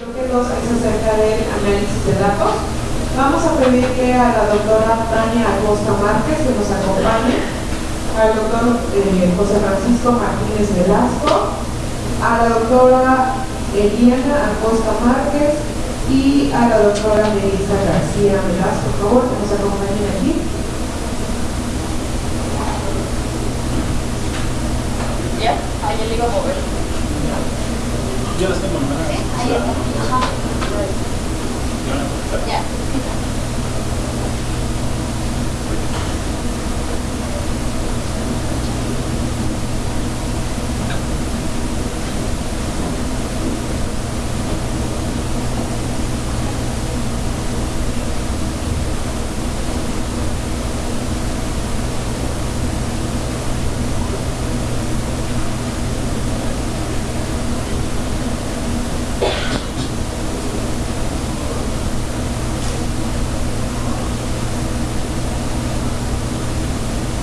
creo que dos es acerca del análisis de datos. Vamos a pedirle a la doctora Tania Acosta Márquez que nos acompañe, al doctor eh, José Francisco Martínez Velasco, a la doctora Eliana Acosta Márquez y a la doctora Melissa García Velasco, por favor, que nos acompañen aquí. ¿Ya? Ahí le iba a mover. Ya las tengo, ¿no? Sí, ahí Ajá. Ya.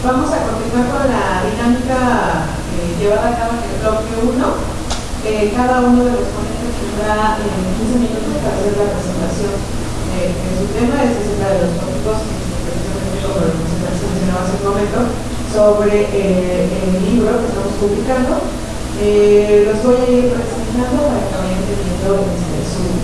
Vamos a continuar con la dinámica eh, llevada a cabo en el bloque 1. Eh, cada uno de los ponentes tendrá eh, 15 minutos para hacer la presentación de, de su tema, es acerca de los tópicos que precisamente como lo que se mencionaba hace un momento, sobre eh, el libro que estamos publicando. Eh, los voy a ir presentando para que vayan teniendo este, sus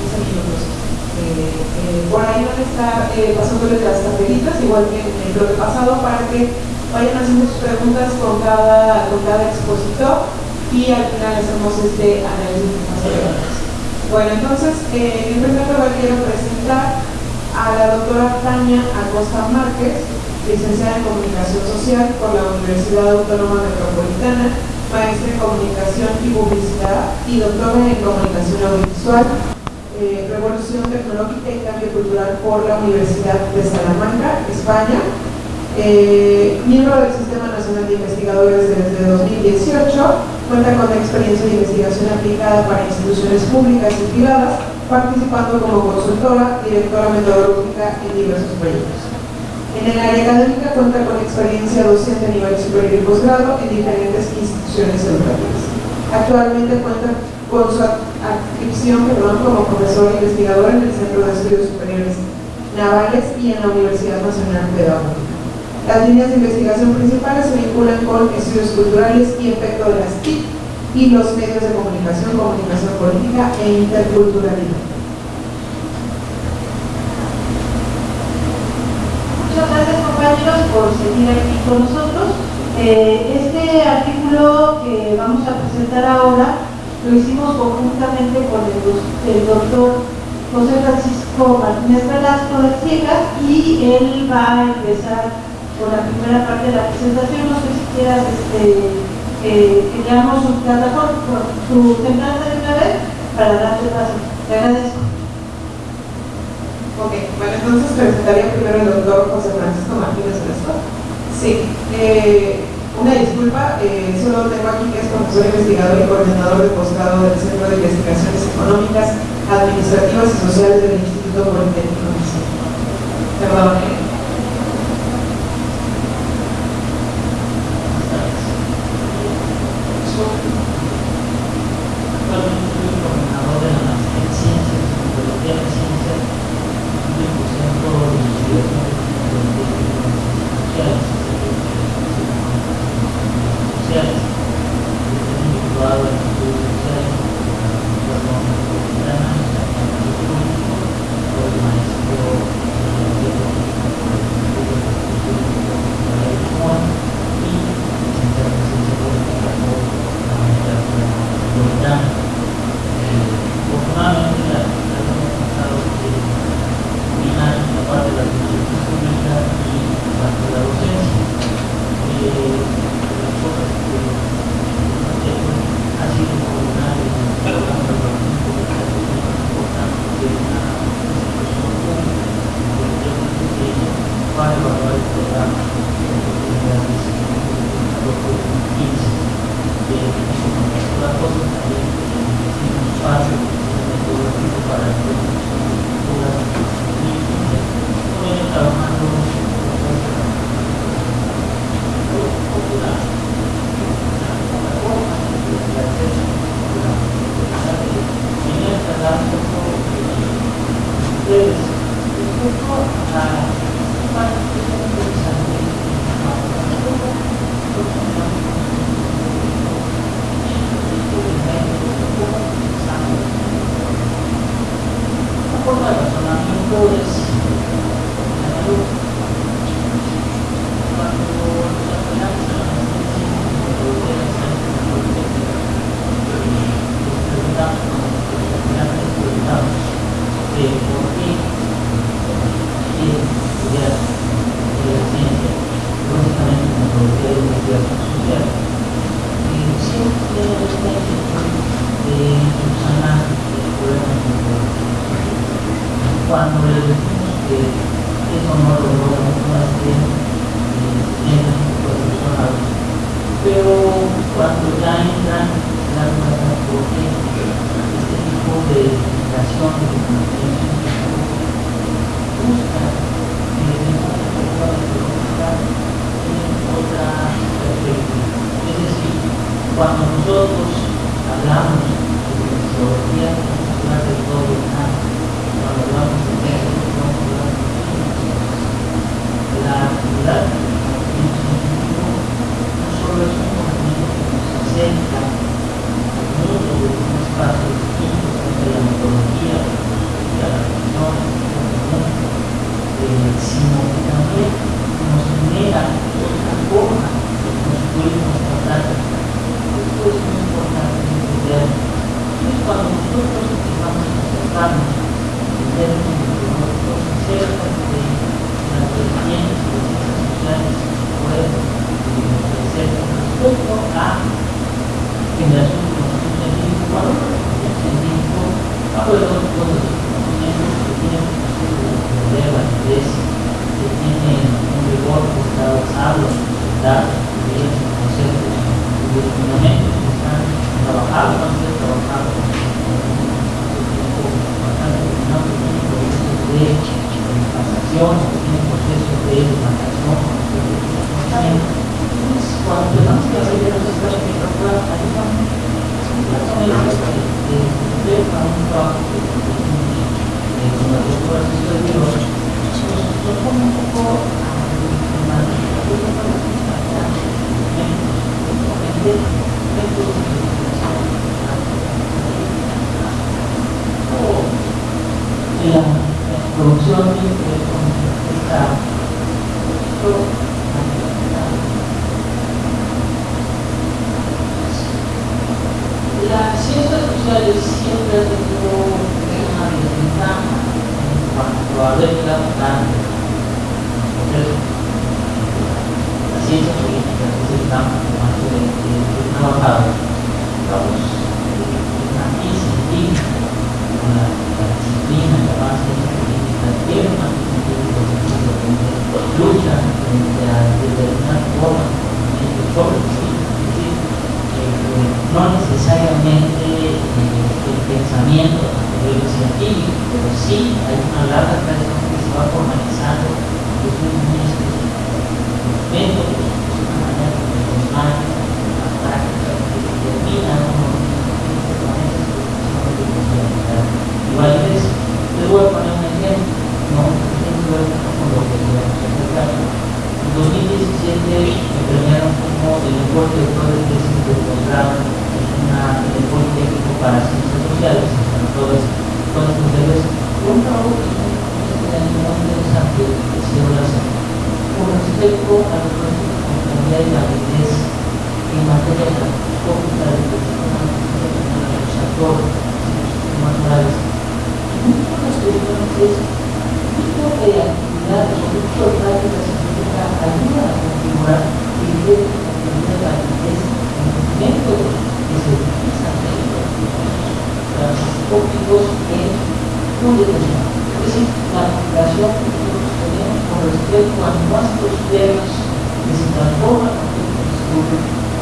15 minutos. Eh, eh, por ahí van a estar eh, pasándoles las tabelitas, igual que en el bloque pasado, para que vayan haciendo sus preguntas con cada, expositor y al final hacemos este análisis. Bueno, entonces, eh, en primer lugar quiero presentar a la doctora Tania Acosta Márquez, licenciada en Comunicación Social por la Universidad Autónoma Metropolitana, maestra en Comunicación y Publicidad y doctora en Comunicación Audiovisual eh, Revolución Tecnológica y Cambio Cultural por la Universidad de Salamanca, España. Eh, miembro del Sistema Nacional de Investigadores desde 2018, cuenta con experiencia de investigación aplicada para instituciones públicas y privadas, participando como consultora, directora metodológica en diversos proyectos. En el área académica cuenta con experiencia docente a nivel superior y posgrado en diferentes instituciones educativas. Actualmente cuenta con su adscripción perdón, como profesor investigador en el Centro de Estudios Superiores Navales y en la Universidad Nacional Pedagógica. Las líneas de investigación principales se vinculan con estudios culturales y efecto de las TIC y los medios de comunicación, comunicación política e interculturalidad. Muchas gracias compañeros por seguir aquí con nosotros. Eh, este artículo que vamos a presentar ahora lo hicimos conjuntamente con el, el doctor José Francisco Martínez Velasco de Ciegas y él va a empezar con la primera parte de la presentación. No sé si quieras este, eh, que leamos su plataforma, su semblanza de una vez para darte paso. Te agradezco. Ok, bueno, entonces presentaría primero el doctor José Francisco Martínez Velasco. Sí, eh, una disculpa, eh, solo tengo aquí que es profesor investigador y coordinador de posgrado del Centro de Investigaciones Económicas, Administrativas y Sociales del Instituto Politécnico Nacional. Perdón. Y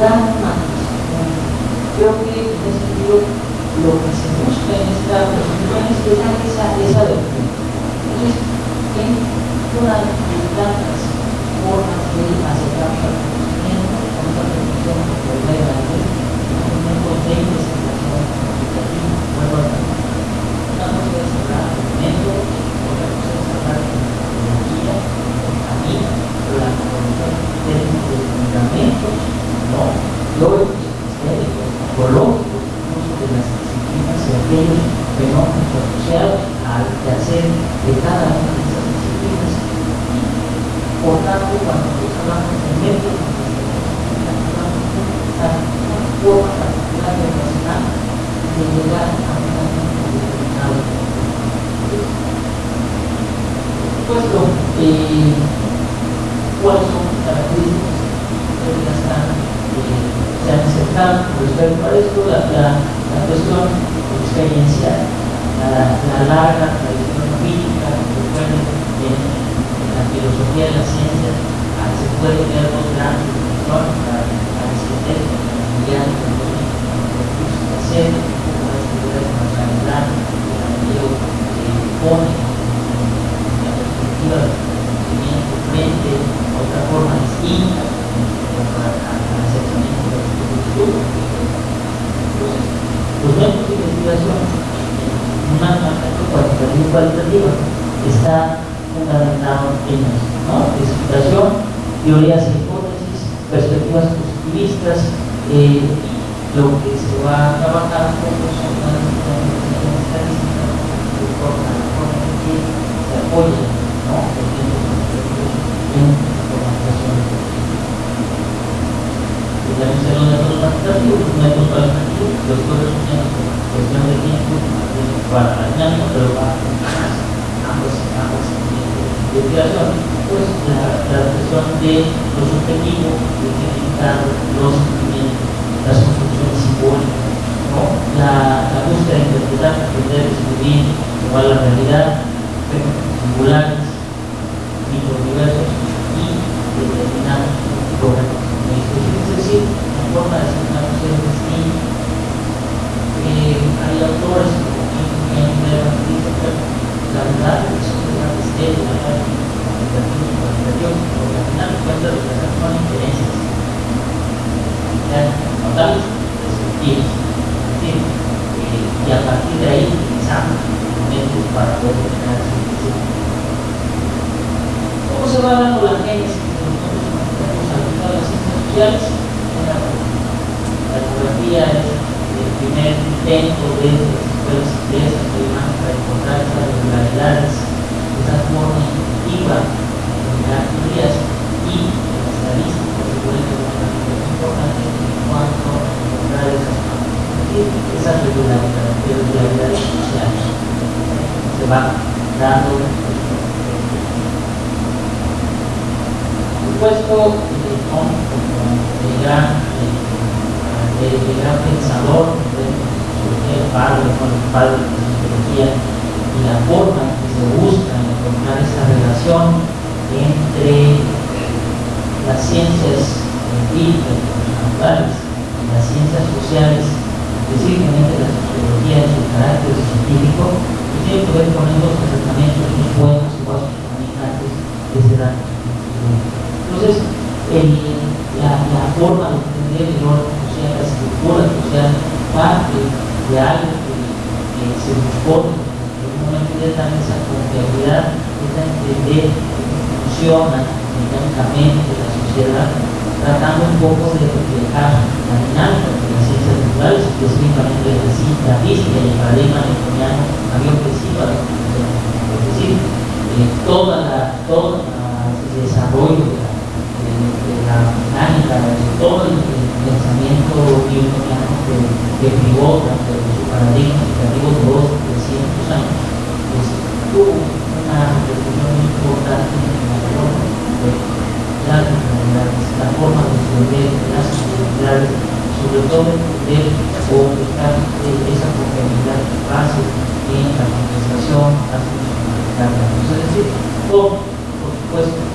estudio tan humanos.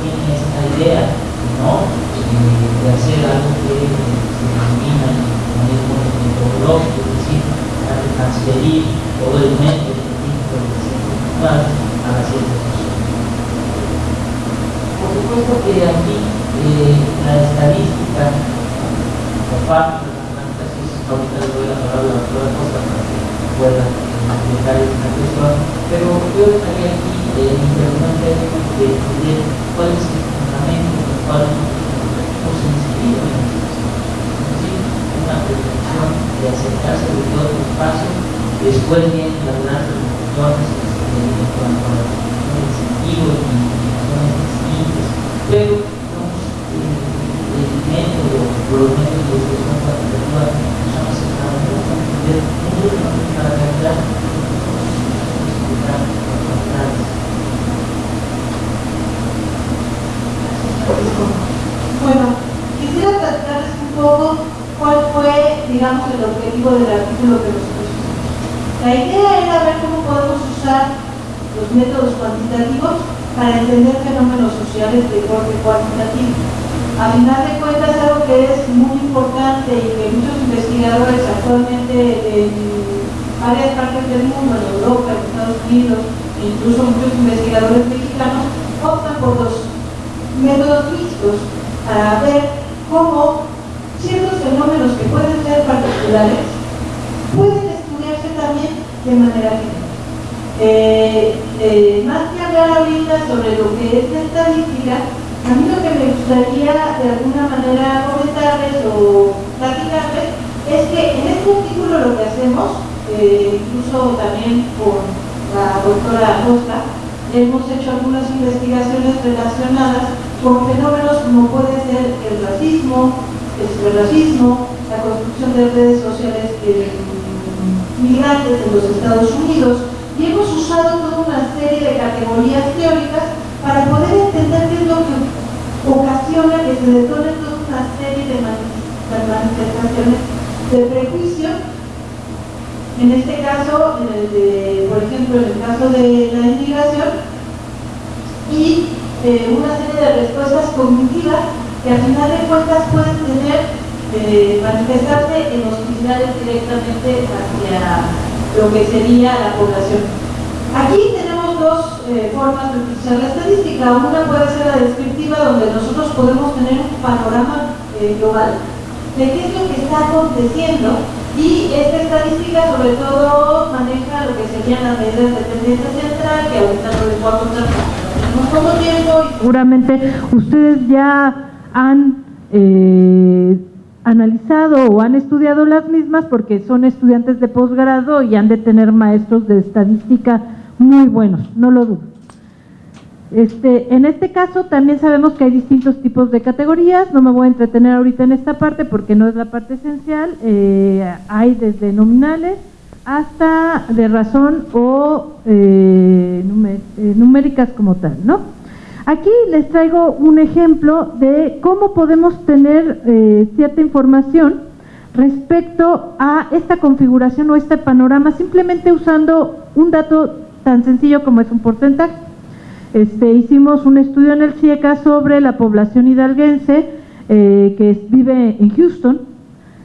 tienen esta idea, ¿no? de hacer algo que se denomina como metodológico, es decir, transferir todo el método científico de la ciencia actual a la ciencia social. Por supuesto que aquí eh, la estadística, por parte de las matemáticas, ahorita les voy a hablar de otra cosa para que puedan eh, explicar esta cuestión, pero yo estaría aquí eh, interesante que cuál es el fundamento por el cual hemos en la Una pretensión de acercarse de todos los pasos, después vienen las reflexiones en cuanto a los incentivos, las distintas, pero digamos, el método, por los métodos de gestión cuantitativa, nos han acercado a mucho para Bueno, quisiera platicarles un poco cuál fue, digamos, el objetivo del artículo que nosotros hicimos. La idea era ver cómo podemos usar los métodos cuantitativos para entender fenómenos sociales de corte cuantitativo. A final de cuentas, algo que es muy importante y que muchos investigadores actualmente en varias partes del mundo, en Europa, en Estados Unidos, e incluso muchos investigadores mexicanos, optan por los métodos mixtos para ver cómo ciertos fenómenos que pueden ser particulares pueden estudiarse también de manera general. Eh, eh, más que hablar ahorita sobre lo que es la estadística, a mí lo que me gustaría de alguna manera comentarles o platicarles es que en este artículo lo que hacemos, eh, incluso también con la doctora Costa, hemos hecho algunas investigaciones relacionadas con fenómenos como puede ser el racismo, el racismo, la construcción de redes sociales migrantes en los Estados Unidos, y hemos usado toda una serie de categorías teóricas para poder entender qué es lo que ocasiona que se detonen toda una serie de manifestaciones de prejuicio. En este caso, por ejemplo, en el caso de la inmigración, y eh, una serie de respuestas cognitivas que al final de cuentas pueden tener, eh, manifestarse en hostilidades directamente hacia lo que sería la población. Aquí tenemos dos eh, formas de utilizar la estadística. Una puede ser la descriptiva, donde nosotros podemos tener un panorama global de qué es lo que está aconteciendo y esta estadística sobre todo maneja lo que serían las medidas de tendencia central, que ahorita no les puedo contar. Seguramente ustedes ya han eh, analizado o han estudiado las mismas porque son estudiantes de posgrado y han de tener maestros de estadística muy buenos, no lo dudo. Este, en este caso también sabemos que hay distintos tipos de categorías, no me voy a entretener ahorita en esta parte porque no es la parte esencial, eh, hay desde nominales hasta de razón o eh, eh, numéricas como tal, ¿no? Aquí les traigo un ejemplo de cómo podemos tener eh, cierta información respecto a esta configuración o este panorama simplemente usando un dato tan sencillo como es un porcentaje. Este, hicimos un estudio en el CIECA sobre la población hidalguense eh, que vive en Houston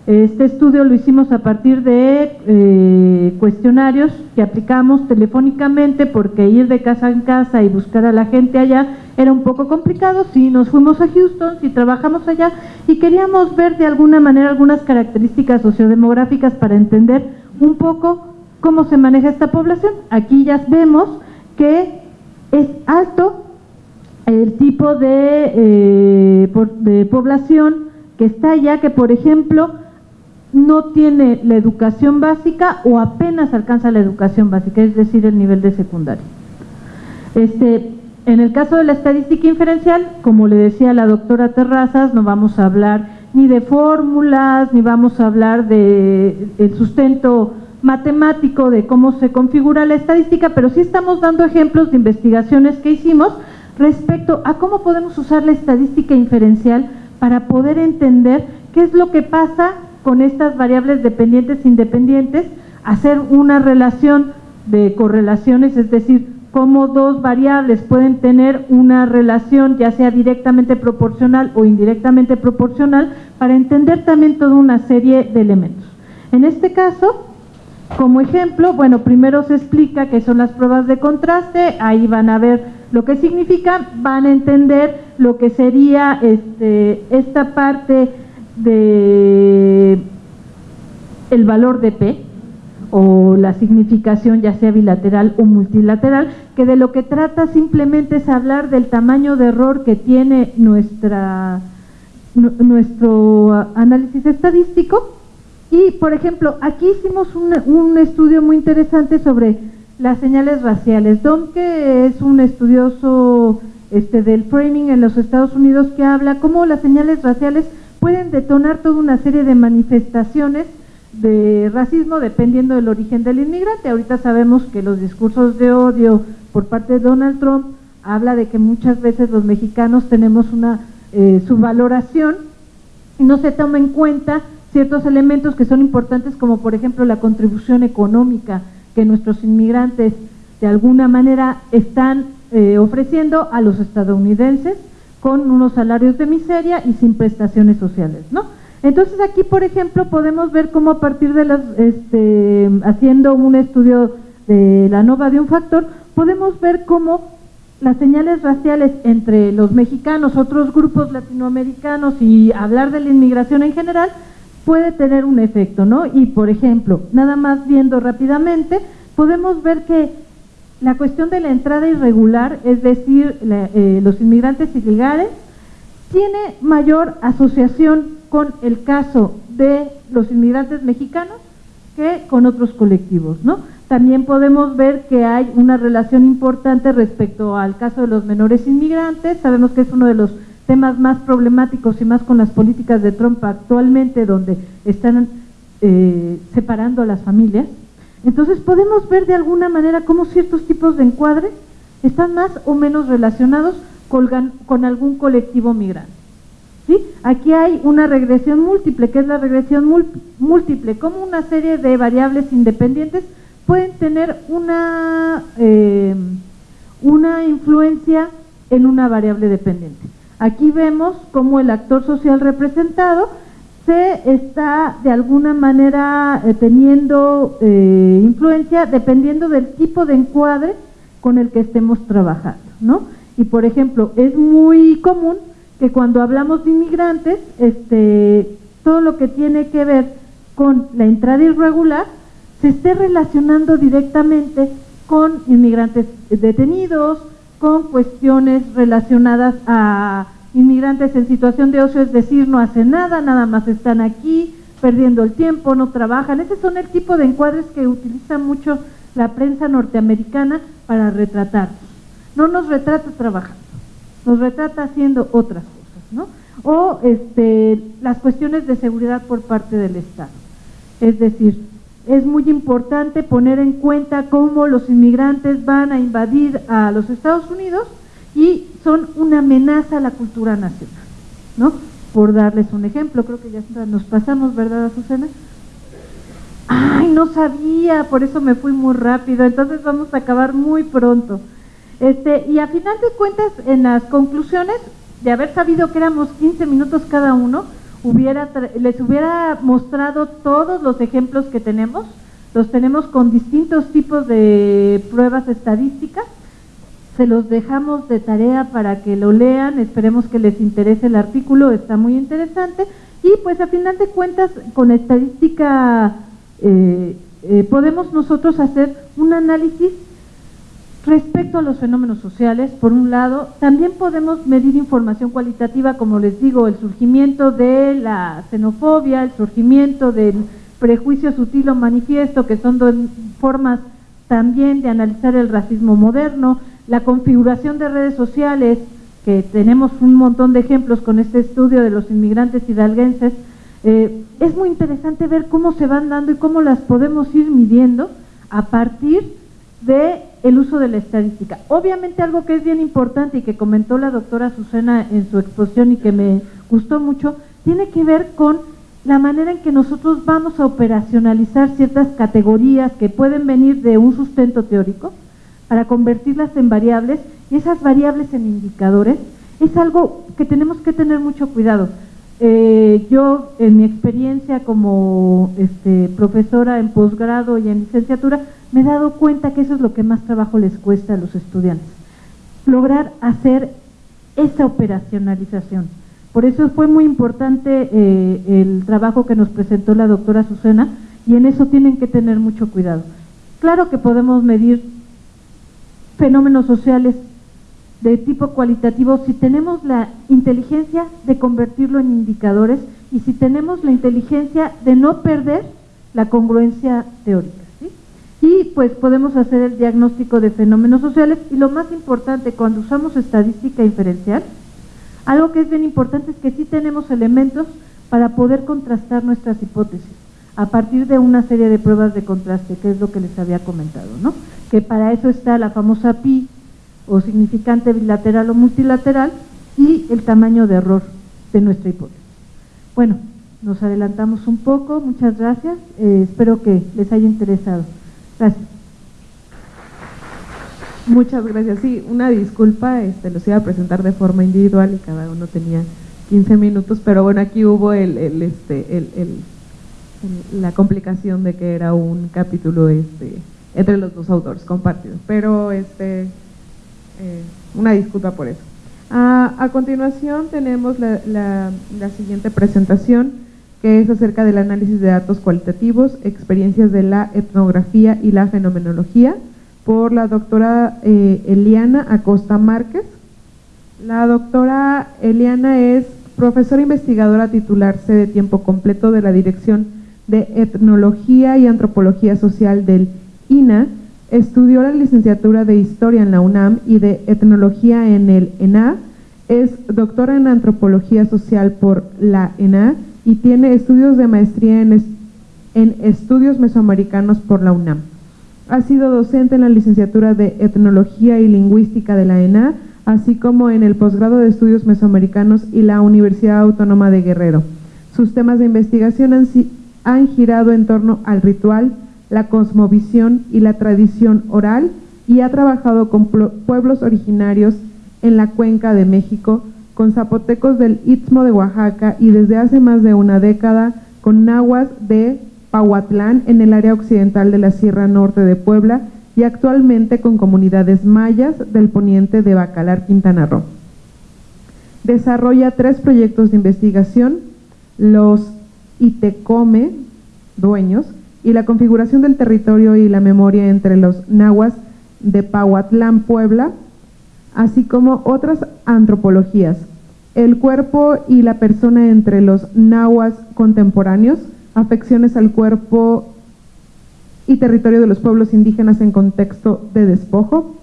este estudio lo hicimos a partir de eh, cuestionarios que aplicamos telefónicamente porque ir de casa en casa y buscar a la gente allá era un poco complicado. Sí, nos fuimos a Houston, sí trabajamos allá y queríamos ver de alguna manera algunas características sociodemográficas para entender un poco cómo se maneja esta población. Aquí ya vemos que es alto el tipo de, eh, de población que está allá, que por ejemplo no tiene la educación básica o apenas alcanza la educación básica, es decir, el nivel de secundaria. Este, en el caso de la estadística inferencial, como le decía la doctora Terrazas, no vamos a hablar ni de fórmulas, ni vamos a hablar del sustento matemático de cómo se configura la estadística, pero sí estamos dando ejemplos de investigaciones que hicimos respecto a cómo podemos usar la estadística inferencial para poder entender qué es lo que pasa con estas variables dependientes e independientes, hacer una relación de correlaciones, es decir, cómo dos variables pueden tener una relación ya sea directamente proporcional o indirectamente proporcional para entender también toda una serie de elementos. En este caso, como ejemplo, bueno, primero se explica qué son las pruebas de contraste, ahí van a ver lo que significan, van a entender lo que sería este, esta parte de el valor de P o la significación ya sea bilateral o multilateral, que de lo que trata simplemente es hablar del tamaño de error que tiene nuestra, nuestro análisis estadístico. Y, por ejemplo, aquí hicimos un, un estudio muy interesante sobre las señales raciales. Don, que es un estudioso este, del framing en los Estados Unidos, que habla cómo las señales raciales pueden detonar toda una serie de manifestaciones de racismo dependiendo del origen del inmigrante. Ahorita sabemos que los discursos de odio por parte de Donald Trump habla de que muchas veces los mexicanos tenemos una eh, subvaloración y no se toma en cuenta ciertos elementos que son importantes como por ejemplo la contribución económica que nuestros inmigrantes de alguna manera están eh, ofreciendo a los estadounidenses con unos salarios de miseria y sin prestaciones sociales, ¿no? Entonces aquí, por ejemplo, podemos ver cómo a partir de las, este, haciendo un estudio de la nova de un factor, podemos ver cómo las señales raciales entre los mexicanos, otros grupos latinoamericanos y hablar de la inmigración en general puede tener un efecto, ¿no? Y por ejemplo, nada más viendo rápidamente, podemos ver que la cuestión de la entrada irregular, es decir, eh, los inmigrantes ilegales, tiene mayor asociación con el caso de los inmigrantes mexicanos que con otros colectivos, ¿no? También podemos ver que hay una relación importante respecto al caso de los menores inmigrantes. Sabemos que es uno de los temas más problemáticos y más con las políticas de Trump actualmente, donde están eh, separando a las familias. Entonces podemos ver de alguna manera cómo ciertos tipos de encuadres están más o menos relacionados con, con algún colectivo migrante. ¿Sí? Aquí hay una regresión múltiple, que es la regresión múltiple, como una serie de variables independientes pueden tener una, eh, una influencia en una variable dependiente. Aquí vemos cómo el actor social representado se está de alguna manera eh, teniendo eh, influencia dependiendo del tipo de encuadre con el que estemos trabajando, ¿no? Y por ejemplo, es muy común que cuando hablamos de inmigrantes, este, todo lo que tiene que ver con la entrada irregular se esté relacionando directamente con inmigrantes detenidos, con cuestiones relacionadas a inmigrantes en situación de ocio, es decir, no hacen nada, nada más están aquí, perdiendo el tiempo, no trabajan. Ese son el tipo de encuadres que utiliza mucho la prensa norteamericana para retratarnos. No nos retrata trabajando, nos retrata haciendo otras cosas, ¿no? O este, las cuestiones de seguridad por parte del Estado. Es decir, es muy importante poner en cuenta cómo los inmigrantes van a invadir a los Estados Unidos y son una amenaza a la cultura nacional, ¿no? Por darles un ejemplo, creo que ya nos pasamos, ¿verdad, Azucena? Ay, no sabía, por eso me fui muy rápido, entonces vamos a acabar muy pronto. Este, y a final de cuentas, en las conclusiones, de haber sabido que éramos 15 minutos cada uno, hubiera les hubiera mostrado todos los ejemplos que tenemos, los tenemos con distintos tipos de pruebas estadísticas, se los dejamos de tarea para que lo lean, esperemos que les interese el artículo, está muy interesante. Y pues a final de cuentas, con estadística eh, eh, podemos nosotros hacer un análisis respecto a los fenómenos sociales, por un lado, también podemos medir información cualitativa, como les digo, el surgimiento de la xenofobia, el surgimiento del prejuicio sutil o manifiesto, que son dos formas también de analizar el racismo moderno, la configuración de redes sociales, que tenemos un montón de ejemplos con este estudio de los inmigrantes hidalguenses, eh, es muy interesante ver cómo se van dando y cómo las podemos ir midiendo a partir de el uso de la estadística. Obviamente algo que es bien importante y que comentó la doctora Susana en su exposición y que me gustó mucho, tiene que ver con la manera en que nosotros vamos a operacionalizar ciertas categorías que pueden venir de un sustento teórico, para convertirlas en variables y esas variables en indicadores, es algo que tenemos que tener mucho cuidado. Eh, yo, en mi experiencia como este, profesora en posgrado y en licenciatura, me he dado cuenta que eso es lo que más trabajo les cuesta a los estudiantes. Lograr hacer esa operacionalización. Por eso fue muy importante eh, el trabajo que nos presentó la doctora Susana y en eso tienen que tener mucho cuidado. Claro que podemos medir fenómenos sociales de tipo cualitativo si tenemos la inteligencia de convertirlo en indicadores y si tenemos la inteligencia de no perder la congruencia teórica. Y pues podemos hacer el diagnóstico de fenómenos sociales y lo más importante cuando usamos estadística inferencial, algo que es bien importante es que sí tenemos elementos para poder contrastar nuestras hipótesis a partir de una serie de pruebas de contraste, que es lo que les había comentado, ¿no? Que para eso está la famosa pi o significante bilateral o multilateral y el tamaño de error de nuestra hipótesis. Bueno, nos adelantamos un poco, muchas gracias, eh, espero que les haya interesado. Gracias. Muchas gracias. Sí, una disculpa, este, los iba a presentar de forma individual y cada uno tenía 15 minutos, pero bueno, aquí hubo el, el, este, el, el, la complicación de que era un capítulo este, entre los dos autores compartidos, pero este, eh, una disculpa por eso. A, a continuación tenemos la, siguiente presentación, que es acerca del análisis de datos cualitativos, experiencias de la etnografía y la fenomenología, por la doctora eh, Eliana Acosta Márquez. La doctora Eliana es profesora investigadora titular de tiempo completo de la Dirección de Etnología y Antropología Social del Estudió la licenciatura de Historia en la UNAM y de Etnología en el ENA. Es doctora en Antropología Social por la ENA y tiene estudios de maestría en, en Estudios Mesoamericanos por la UNAM. Ha sido docente en la licenciatura de Etnología y Lingüística de la ENA, así como en el posgrado de Estudios Mesoamericanos y la Universidad Autónoma de Guerrero. Sus temas de investigación han girado en torno al ritual, la cosmovisión y la tradición oral y ha trabajado con pueblos originarios en la cuenca de México, con zapotecos del Istmo de Oaxaca y desde hace más de una década con nahuas de Pahuatlán en el área occidental de la Sierra Norte de Puebla y actualmente con comunidades mayas del poniente de Bacalar, Quintana Roo. Desarrolla tres proyectos de investigación, los ITECOME, dueños, y la configuración del territorio y la memoria entre los nahuas de Pahuatlán, Puebla, así como otras antropologías, el cuerpo y la persona entre los nahuas contemporáneos, afecciones al cuerpo y territorio de los pueblos indígenas en contexto de despojo.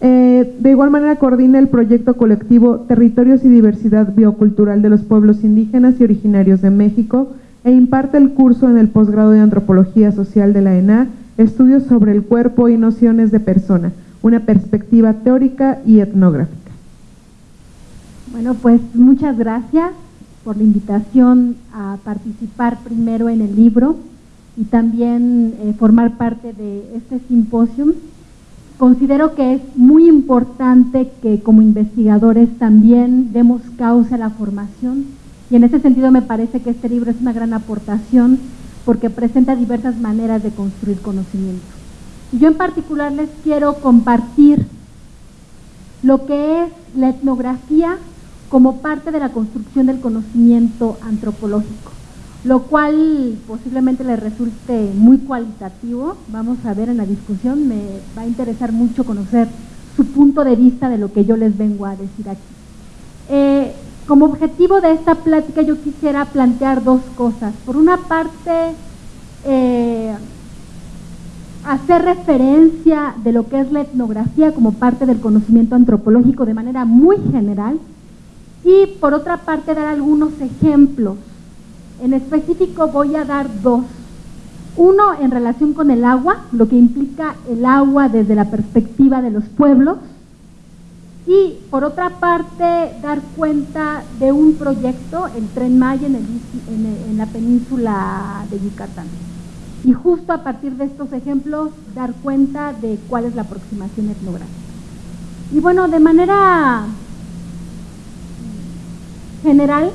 Eh, de igual manera coordina el proyecto colectivo Territorios y Diversidad Biocultural de los Pueblos Indígenas y Originarios de México e imparte el curso en el posgrado de Antropología Social de la ENA, Estudios sobre el Cuerpo y Nociones de Persona, una perspectiva teórica y etnográfica. Bueno, pues muchas gracias por la invitación a participar primero en el libro y también eh, formar parte de este simposio. Considero que es muy importante que como investigadores también demos causa a la formación y en ese sentido me parece que este libro es una gran aportación porque presenta diversas maneras de construir conocimiento. Y yo en particular les quiero compartir lo que es la etnografía como parte de la construcción del conocimiento antropológico, lo cual posiblemente les resulte muy cualitativo. Vamos a ver en la discusión, me va a interesar mucho conocer su punto de vista de lo que yo les vengo a decir aquí. Eh, como objetivo de esta plática yo quisiera plantear dos cosas. Por una parte, eh, hacer referencia de lo que es la etnografía como parte del conocimiento antropológico de manera muy general y por otra parte dar algunos ejemplos. En específico voy a dar dos. Uno en relación con el agua, lo que implica el agua desde la perspectiva de los pueblos. Y por otra parte dar cuenta de un proyecto, el Tren Maya en, en la península de Yucatán. Y justo a partir de estos ejemplos dar cuenta de cuál es la aproximación etnográfica. Y bueno, de manera general.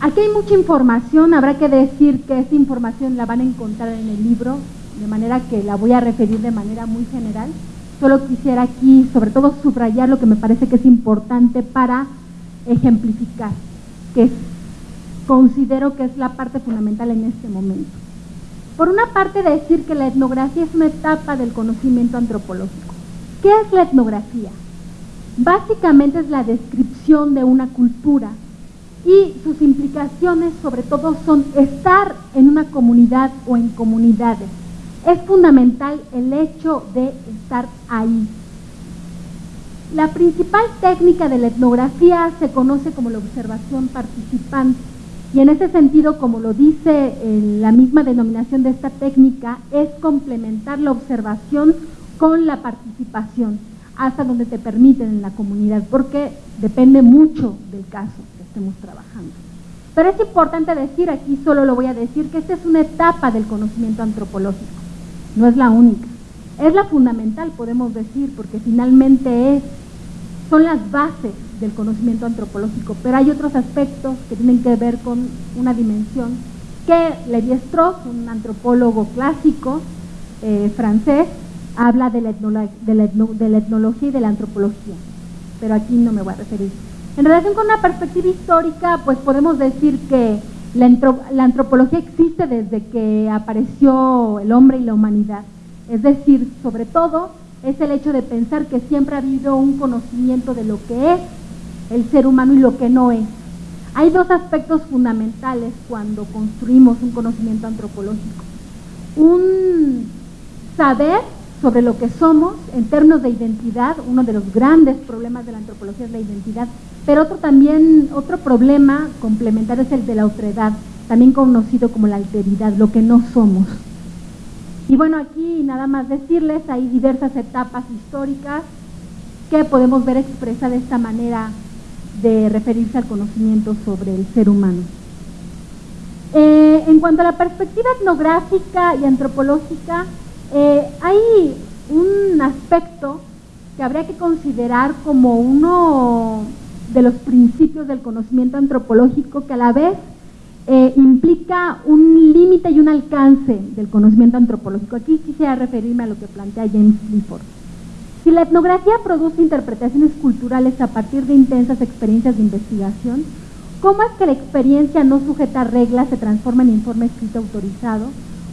Aquí hay mucha información, habrá que decir que esta información la van a encontrar en el libro, de manera que la voy a referir de manera muy general. Solo quisiera aquí, sobre todo, subrayar lo que me parece que es importante para ejemplificar, que considero que es la parte fundamental en este momento. Por una parte, decir que la etnografía es una etapa del conocimiento antropológico. ¿Qué es la etnografía? Básicamente es la descripción de una cultura y sus implicaciones sobre todo son estar en una comunidad o en comunidades. Es fundamental el hecho de estar ahí. La principal técnica de la etnografía se conoce como la observación participante y en ese sentido, como lo dice la misma denominación de esta técnica, es complementar la observación con la participación hasta donde te permiten en la comunidad, porque depende mucho del caso que estemos trabajando. Pero es importante decir, aquí solo lo voy a decir, que esta es una etapa del conocimiento antropológico, no es la única. es la fundamental, podemos decir, porque finalmente es, son las bases del conocimiento antropológico, pero hay otros aspectos que tienen que ver con una dimensión que Levi-Strauss, un antropólogo clásico eh, francés, habla de la, de, la de la etnología y de la antropología, pero aquí no me voy a referir. En relación con una perspectiva histórica, pues podemos decir que la, antropología existe desde que apareció el hombre y la humanidad. Es decir, sobre todo, es el hecho de pensar que siempre ha habido un conocimiento de lo que es el ser humano y lo que no es. Hay dos aspectos fundamentales cuando construimos un conocimiento antropológico. Un saber sobre lo que somos en términos de identidad, uno de los grandes problemas de la antropología es la identidad, pero otro también, otro problema complementario es el de la otredad, también conocido como la alteridad, lo que no somos. Y bueno, aquí nada más decirles, hay diversas etapas históricas que podemos ver expresa de esta manera de referirse al conocimiento sobre el ser humano. Eh, en cuanto a la perspectiva etnográfica y antropológica, eh, hay un aspecto que habría que considerar como uno de los principios del conocimiento antropológico que a la vez eh, implica un límite y un alcance del conocimiento antropológico. Aquí quisiera referirme a lo que plantea James Clifford. Si la etnografía produce interpretaciones culturales a partir de intensas experiencias de investigación, ¿cómo es que la experiencia no sujeta a reglas se transforma en informe escrito autorizado?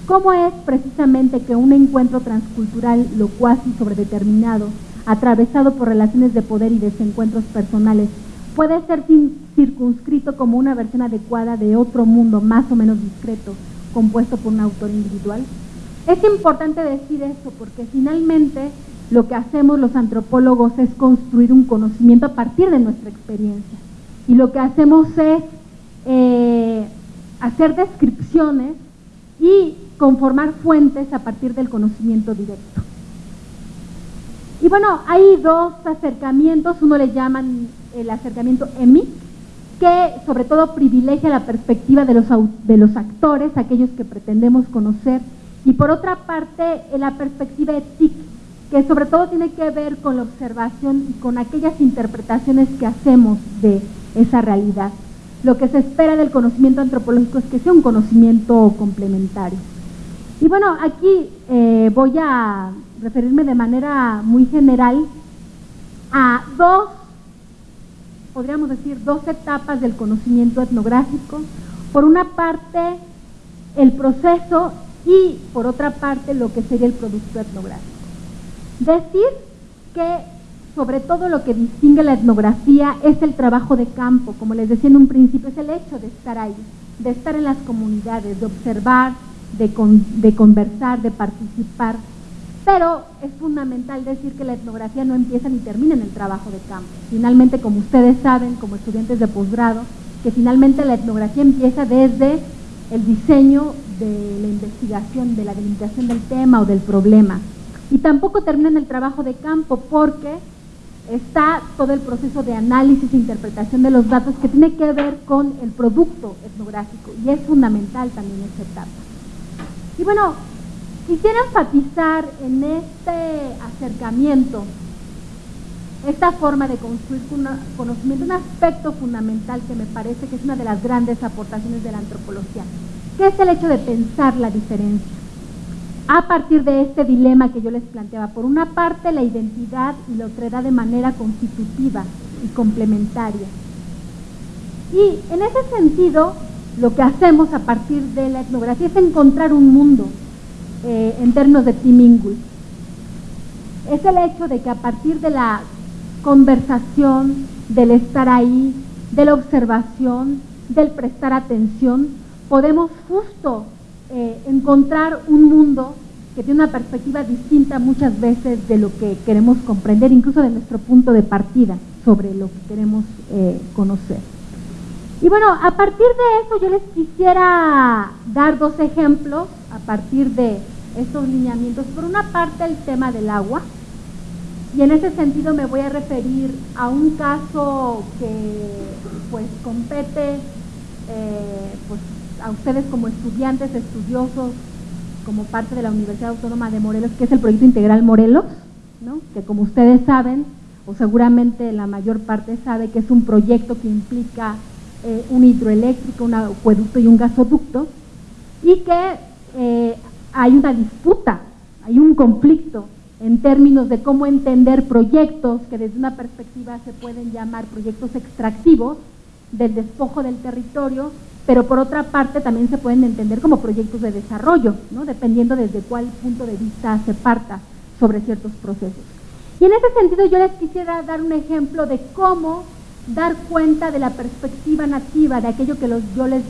¿Cómo es precisamente que un encuentro transcultural locuaz y sobredeterminado, atravesado por relaciones de poder y desencuentros personales, puede ser circunscrito como una versión adecuada de otro mundo más o menos discreto, compuesto por un autor individual? Es importante decir eso porque finalmente lo que hacemos los antropólogos es construir un conocimiento a partir de nuestra experiencia. Y lo que hacemos es eh, hacer descripciones y conformar fuentes a partir del conocimiento directo. Y bueno, hay dos acercamientos, uno le llaman el acercamiento EMI, que sobre todo privilegia la perspectiva de los, de los actores, aquellos que pretendemos conocer, y por otra parte la perspectiva ETIC, que sobre todo tiene que ver con la observación y con aquellas interpretaciones que hacemos de esa realidad. Lo que se espera del conocimiento antropológico es que sea un conocimiento complementario. Y bueno, aquí eh, voy a referirme de manera muy general a dos, podríamos decir, dos etapas del conocimiento etnográfico. Por una parte, el proceso y por otra parte, lo que sería el producto etnográfico. Decir que sobre todo lo que distingue la etnografía es el trabajo de campo, como les decía en un principio, es el hecho de estar ahí, de estar en las comunidades, de observar, de, conversar, de participar, pero es fundamental decir que la etnografía no empieza ni termina en el trabajo de campo. Finalmente, como ustedes saben, como estudiantes de posgrado, que finalmente la etnografía empieza desde el diseño de la investigación, de la delimitación del tema o del problema. Y tampoco termina en el trabajo de campo porque está todo el proceso de análisis e interpretación de los datos que tiene que ver con el producto etnográfico y es fundamental también esta etapa. Y bueno, quisiera enfatizar en este acercamiento, esta forma de construir conocimiento, un aspecto fundamental que me parece que es una de las grandes aportaciones de la antropología, que es el hecho de pensar la diferencia. A partir de este dilema que yo les planteaba, por una parte la identidad y la otredad de manera constitutiva y complementaria. Y en ese sentido, lo que hacemos a partir de la etnografía es encontrar un mundo eh, en términos de Timingul. Es el hecho de que a partir de la conversación, del estar ahí, de la observación, del prestar atención, podemos justo eh, encontrar un mundo que tiene una perspectiva distinta muchas veces de lo que queremos comprender, incluso de nuestro punto de partida sobre lo que queremos eh, conocer. Y bueno, a partir de eso yo les quisiera dar dos ejemplos a partir de estos lineamientos. Por una parte el tema del agua, y en ese sentido me voy a referir a un caso que pues compete eh, pues, a ustedes como estudiantes, estudiosos como parte de la Universidad Autónoma de Morelos, que es el proyecto integral Morelos, ¿no? que como ustedes saben, o seguramente la mayor parte sabe que es un proyecto que implica eh, un hidroeléctrico, un acueducto y un gasoducto, y que eh, hay una disputa, hay un conflicto en términos de cómo entender proyectos que desde una perspectiva se pueden llamar proyectos extractivos del despojo del territorio, pero por otra parte también se pueden entender como proyectos de desarrollo, ¿no? dependiendo desde cuál punto de vista se parta sobre ciertos procesos. Y en ese sentido yo les quisiera dar un ejemplo de cómo dar cuenta de la perspectiva nativa, de aquello que yo les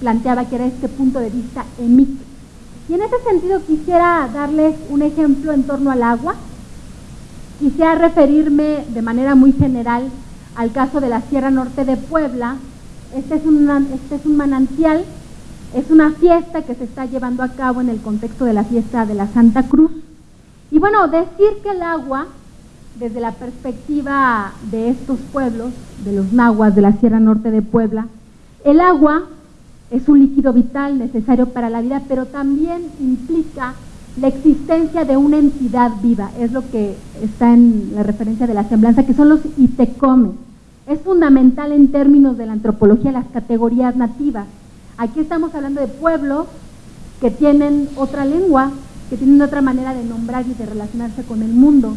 planteaba que era este punto de vista EMIC. Y en ese sentido quisiera darles un ejemplo en torno al agua. Quisiera referirme de manera muy general al caso de la Sierra Norte de Puebla. Este es, un, este es un manantial, es una fiesta que se está llevando a cabo en el contexto de la fiesta de la Santa Cruz. Y bueno, decir que el agua, desde la perspectiva de estos pueblos, de los nahuas de la Sierra Norte de Puebla, el agua es un líquido vital necesario para la vida, pero también implica la existencia de una entidad viva, es lo que está en la referencia de la semblanza, que son los itecome. Es fundamental en términos de la antropología las categorías nativas. Aquí estamos hablando de pueblos que tienen otra lengua, que tienen otra manera de nombrar y de relacionarse con el mundo.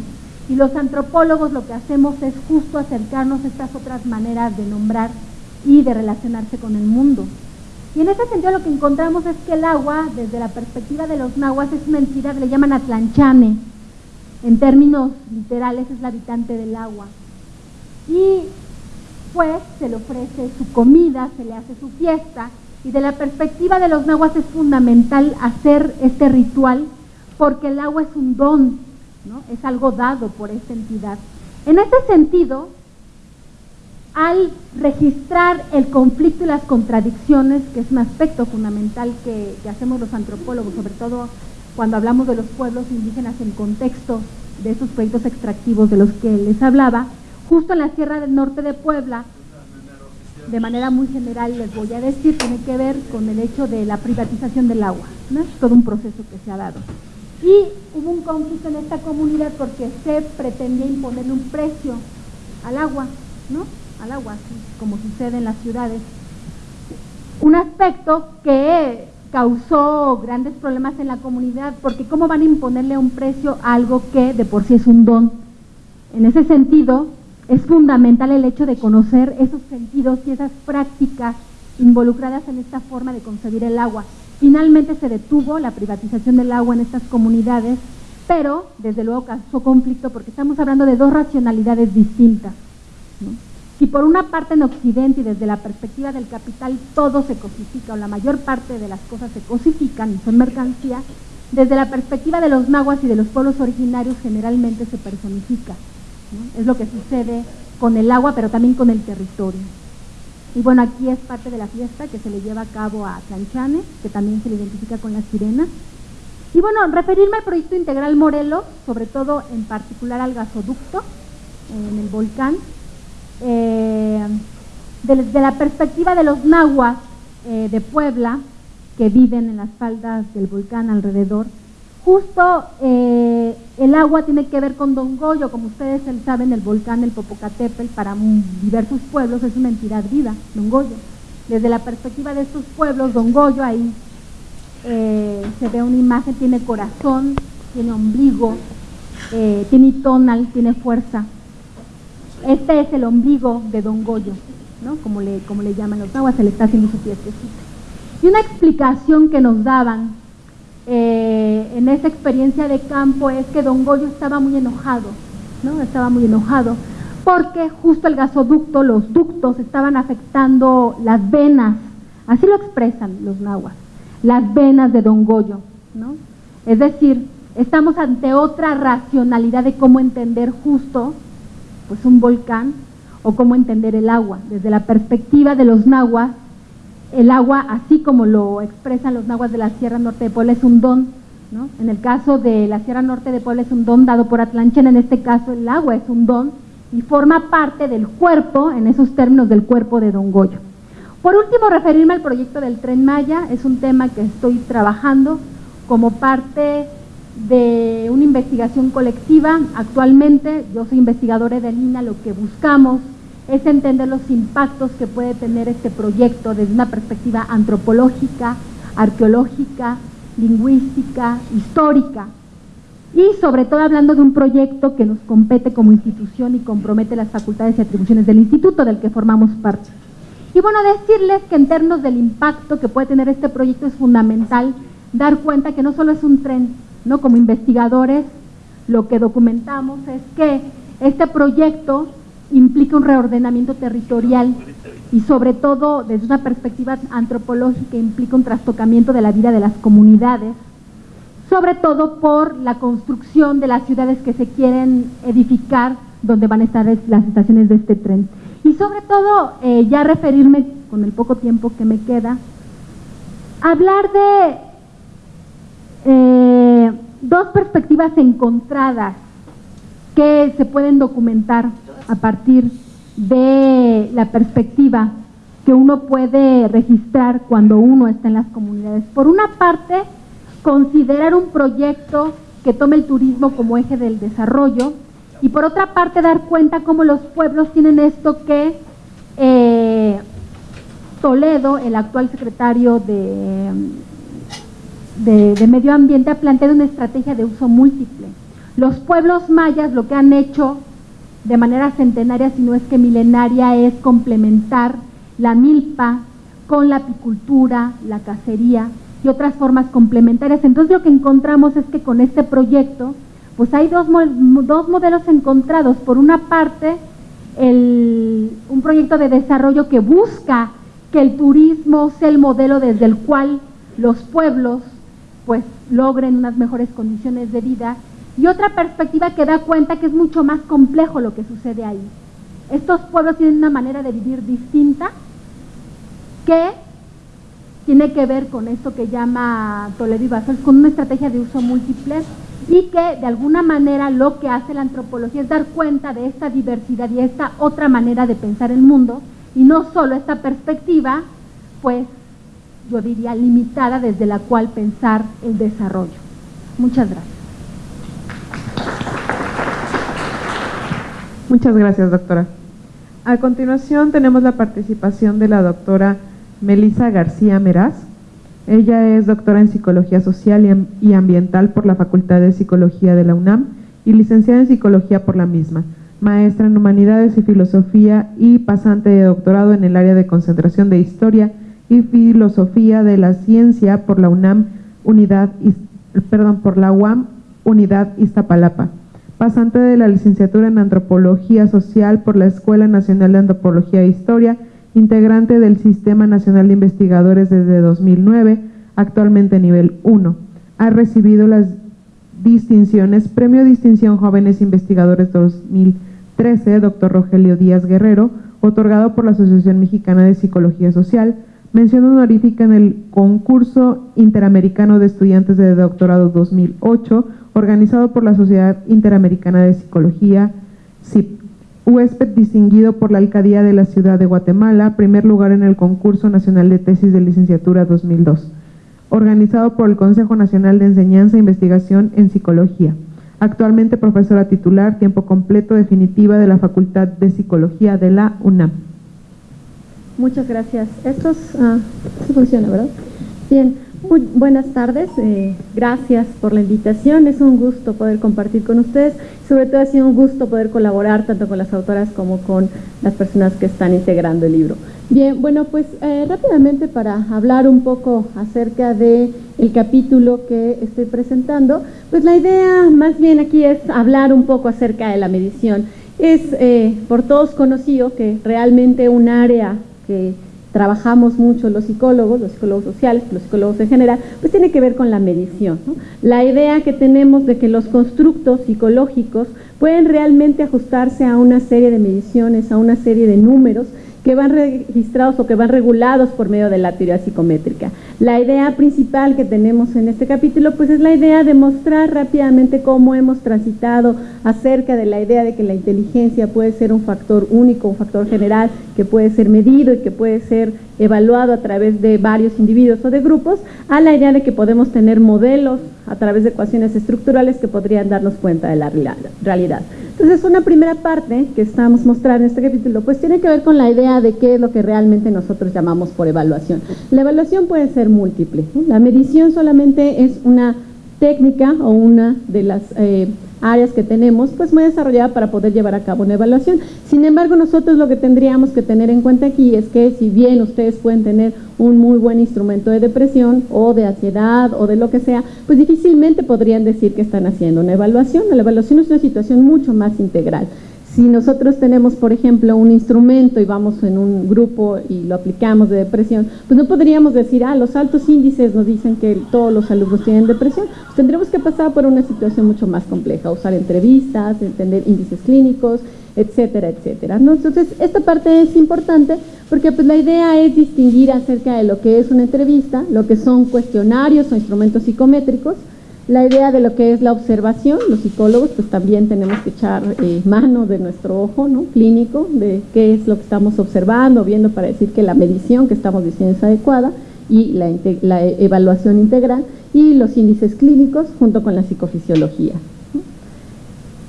Y los antropólogos lo que hacemos es justo acercarnos a estas otras maneras de nombrar y de relacionarse con el mundo. Y en ese sentido lo que encontramos es que el agua, desde la perspectiva de los nahuas, es una entidad, le llaman atlanchane. En términos literales es la habitante del agua. Y pues se le ofrece su comida, se le hace su fiesta. Y de la perspectiva de los nahuas es fundamental hacer este ritual porque el agua es un don, ¿no? es algo dado por esta entidad. En ese sentido, al registrar el conflicto y las contradicciones, que es un aspecto fundamental que, hacemos los antropólogos, sobre todo cuando hablamos de los pueblos indígenas en contexto de esos proyectos extractivos de los que les hablaba, justo en la Sierra del Norte de Puebla, de manera muy general les voy a decir, tiene que ver con el hecho de la privatización del agua, ¿no? todo un proceso que se ha dado. Y hubo un conflicto en esta comunidad porque se pretendía imponerle un precio al agua, ¿no? al agua, como sucede en las ciudades. Un aspecto que causó grandes problemas en la comunidad, porque ¿cómo van a imponerle un precio a algo que de por sí es un don? En ese sentido, es fundamental el hecho de conocer esos sentidos y esas prácticas involucradas en esta forma de concebir el agua. Finalmente se detuvo la privatización del agua en estas comunidades, pero desde luego causó conflicto porque estamos hablando de dos racionalidades distintas. Si por una parte en Occidente y desde la perspectiva del capital todo se cosifica o la mayor parte de las cosas se cosifican y son mercancía, desde la perspectiva de los nahuas y de los pueblos originarios generalmente se personifica. Es lo que sucede con el agua, pero también con el territorio. Y bueno, aquí es parte de la fiesta que se le lleva a cabo a Tlanchane, que también se le identifica con las sirenas. Y bueno, referirme al proyecto integral Morelos, sobre todo en particular al gasoducto en el volcán, eh, desde la perspectiva de los nahuas eh, de Puebla, que viven en las faldas del volcán alrededor, justo eh, el agua tiene que ver con Don Goyo, como ustedes saben, el volcán del Popocatépetl para diversos pueblos es una entidad viva, Don Goyo. Desde la perspectiva de estos pueblos, Don Goyo ahí se ve una imagen, tiene corazón, tiene ombligo, tiene tonal, tiene fuerza. Este es el ombligo de Don Goyo, ¿no? como, le, como le llaman los aguas, se le está haciendo su. Y una explicación que nos daban eh, en esa experiencia de campo es que Don Goyo estaba muy enojado, ¿no? estaba muy enojado, porque justo el gasoducto, los ductos estaban afectando las venas, así lo expresan los nahuas, las venas de Don Goyo. ¿no? Es decir, estamos ante otra racionalidad de cómo entender justo pues un volcán o cómo entender el agua. Desde la perspectiva de los nahuas, el agua, así como lo expresan los nahuas de la Sierra Norte de Puebla, es un don. En el caso de la Sierra Norte de Puebla es un don dado por Atlanchen, en este caso el agua es un don y forma parte del cuerpo, en esos términos del cuerpo de Don Goyo. Por último, referirme al proyecto del Tren Maya, es un tema que estoy trabajando como parte de una investigación colectiva. Actualmente, yo soy investigadora de Lina, lo que buscamos es entender los impactos que puede tener este proyecto desde una perspectiva antropológica, arqueológica, lingüística, histórica y sobre todo hablando de un proyecto que nos compete como institución y compromete las facultades y atribuciones del instituto del que formamos parte. Y bueno, decirles que en términos del impacto que puede tener este proyecto es fundamental dar cuenta que no solo es un tren, ¿no? Como investigadores lo que documentamos es que este proyecto implica un reordenamiento territorial y sobre todo desde una perspectiva antropológica implica un trastocamiento de la vida de las comunidades, sobre todo por la construcción de las ciudades que se quieren edificar donde van a estar las estaciones de este tren. Y sobre todo, eh, ya referirme con el poco tiempo que me queda, hablar de eh, dos perspectivas encontradas que se pueden documentar a partir de la perspectiva que uno puede registrar cuando uno está en las comunidades. Por una parte, considerar un proyecto que tome el turismo como eje del desarrollo y por otra parte dar cuenta cómo los pueblos tienen esto que eh, Toledo, el actual secretario de, de, de Medio Ambiente, ha planteado una estrategia de uso múltiple. Los pueblos mayas lo que han hecho de manera centenaria, si no es que milenaria, es complementar la milpa con la apicultura, la cacería y otras formas complementarias. Entonces lo que encontramos es que con este proyecto, pues hay dos, dos modelos encontrados. Por una parte, el, un proyecto de desarrollo que busca que el turismo sea el modelo desde el cual los pueblos pues logren unas mejores condiciones de vida y otra perspectiva que da cuenta que es mucho más complejo lo que sucede ahí. Estos pueblos tienen una manera de vivir distinta que tiene que ver con esto que llama Toledo y Basol, con una estrategia de uso múltiple y que de alguna manera lo que hace la antropología es dar cuenta de esta diversidad y esta otra manera de pensar el mundo y no solo esta perspectiva, pues yo diría limitada desde la cual pensar el desarrollo. Muchas gracias. Muchas gracias, doctora. A continuación tenemos la participación de la doctora Melisa García Meraz. Ella es doctora en Psicología Social y Ambiental por la Facultad de Psicología de la UNAM y licenciada en Psicología por la misma, maestra en Humanidades y Filosofía y pasante de doctorado en el área de concentración de Historia y Filosofía de la Ciencia por la UNAM Unidad, perdón, por la UAM Unidad Iztapalapa pasante de la licenciatura en Antropología Social por la Escuela Nacional de Antropología e Historia, integrante del Sistema Nacional de Investigadores desde 2009, actualmente nivel 1. Ha recibido las distinciones Premio Distinción Jóvenes Investigadores 2013, Dr. Rogelio Díaz Guerrero, otorgado por la Asociación Mexicana de Psicología Social, mención honorífica en el Concurso Interamericano de Estudiantes de Doctorado 2008, organizado por la Sociedad Interamericana de Psicología, CIP. Huésped distinguido por la Alcaldía de la Ciudad de Guatemala, primer lugar en el Concurso Nacional de Tesis de Licenciatura 2002, organizado por el Consejo Nacional de Enseñanza e Investigación en Psicología. Actualmente profesora titular, tiempo completo definitiva de la Facultad de Psicología de la UNAM. Muchas gracias. Esto ah, funciona, ¿verdad? Bien, muy buenas tardes, eh, gracias por la invitación, es un gusto poder compartir con ustedes, sobre todo ha sido un gusto poder colaborar tanto con las autoras como con las personas que están integrando el libro. Bien, bueno, pues eh, rápidamente para hablar un poco acerca del el capítulo que estoy presentando, pues la idea más bien aquí es hablar un poco acerca de la medición. Es eh, por todos conocido que realmente un área trabajamos mucho los psicólogos, los psicólogos sociales, los psicólogos en general, pues tiene que ver con la medición. La idea que tenemos de que los constructos psicológicos pueden realmente ajustarse a una serie de mediciones, a una serie de números que van registrados o que van regulados por medio de la teoría psicométrica. La idea principal que tenemos en este capítulo pues es la idea de mostrar rápidamente cómo hemos transitado acerca de la idea de que la inteligencia puede ser un factor único, un factor general, que puede ser medido y que puede ser evaluado a través de varios individuos o de grupos, a la idea de que podemos tener modelos a través de ecuaciones estructurales que podrían darnos cuenta de la realidad. Entonces, una primera parte que estamos mostrando en este capítulo, pues tiene que ver con la idea de qué es lo que realmente nosotros llamamos por evaluación. La evaluación puede ser múltiple. La medición solamente es una técnica o una de las eh, áreas que tenemos, pues muy desarrollada para poder llevar a cabo una evaluación. Sin embargo, nosotros lo que tendríamos que tener en cuenta aquí es que si bien ustedes pueden tener un muy buen instrumento de depresión o de ansiedad o de lo que sea, pues difícilmente podrían decir que están haciendo una evaluación. La evaluación es una situación mucho más integral. Si nosotros tenemos, por ejemplo, un instrumento y vamos en un grupo y lo aplicamos de depresión, pues no podríamos decir, ah, los altos índices nos dicen que todos los alumnos tienen depresión. Pues tendremos que pasar por una situación mucho más compleja, usar entrevistas, entender índices clínicos, etcétera, etcétera. Entonces, esta parte es importante porque pues, la idea es distinguir acerca de lo que es una entrevista, lo que son cuestionarios o instrumentos psicométricos, la idea de lo que es la observación, los psicólogos pues también tenemos que echar eh, mano de nuestro ojo ¿no? clínico, de qué es lo que estamos observando, viendo para decir que la medición que estamos diciendo es adecuada y la, la evaluación integral y los índices clínicos junto con la psicofisiología.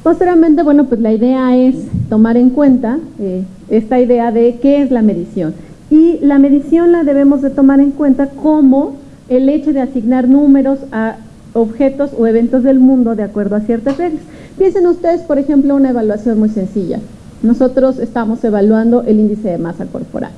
Posteriormente, bueno, pues la idea es tomar en cuenta eh, esta idea de qué es la medición. Y la medición la debemos de tomar en cuenta como el hecho de asignar números a objetos o eventos del mundo de acuerdo a ciertas reglas. Piensen ustedes, por ejemplo, una evaluación muy sencilla. Nosotros estamos evaluando el índice de masa corporal.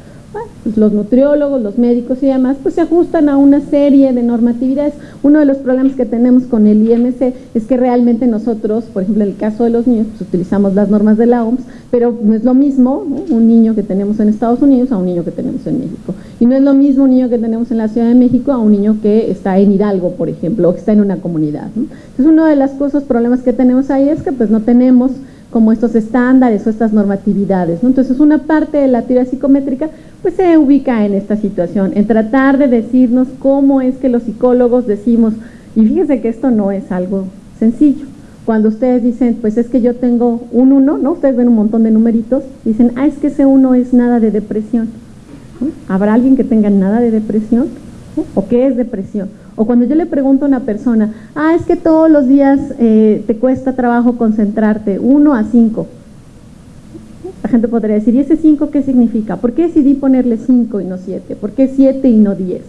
Pues los nutriólogos, los médicos y demás, pues se ajustan a una serie de normatividades. Uno de los problemas que tenemos con el IMC es que realmente nosotros, por ejemplo, en el caso de los niños, pues utilizamos las normas de la OMS, pero no es lo mismo un niño que tenemos en Estados Unidos a un niño que tenemos en México. Y no es lo mismo un niño que tenemos en la Ciudad de México a un niño que está en Hidalgo, por ejemplo, o que está en una comunidad. Entonces, una de las cosas, problemas que tenemos ahí es que pues no tenemos como estos estándares o estas normatividades. ¿no? Entonces, una parte de la teoría psicométrica pues se ubica en esta situación, en tratar de decirnos cómo es que los psicólogos decimos, y fíjense que esto no es algo sencillo. Cuando ustedes dicen, pues es que yo tengo un 1, ¿no? Ustedes ven un montón de numeritos, dicen, ah, es que ese 1 es nada de depresión. ¿Habrá alguien que tenga nada de depresión? ¿O qué es depresión? O cuando yo le pregunto a una persona, ah, es que todos los días eh, te cuesta trabajo concentrarte, 1 a 5. La gente podría decir, ¿y ese 5 qué significa? ¿Por qué decidí ponerle 5 y no 7? ¿Por qué 7 y no 10?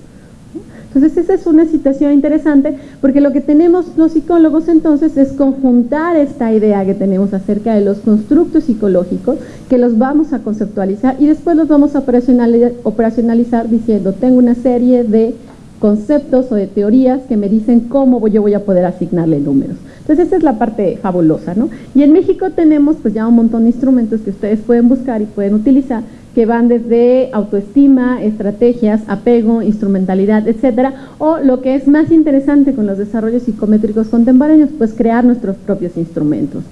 Entonces esa es una situación interesante porque lo que tenemos los psicólogos entonces es conjuntar esta idea que tenemos acerca de los constructos psicológicos que los vamos a conceptualizar y después los vamos a operacionalizar, operacionalizar diciendo tengo una serie de conceptos o de teorías que me dicen cómo yo voy a poder asignarle números. Entonces esa es la parte fabulosa, ¿no? Y en México tenemos pues ya un montón de instrumentos que ustedes pueden buscar y pueden utilizar que van desde autoestima, estrategias, apego, instrumentalidad, etcétera, o lo que es más interesante con los desarrollos psicométricos contemporáneos, pues crear nuestros propios instrumentos.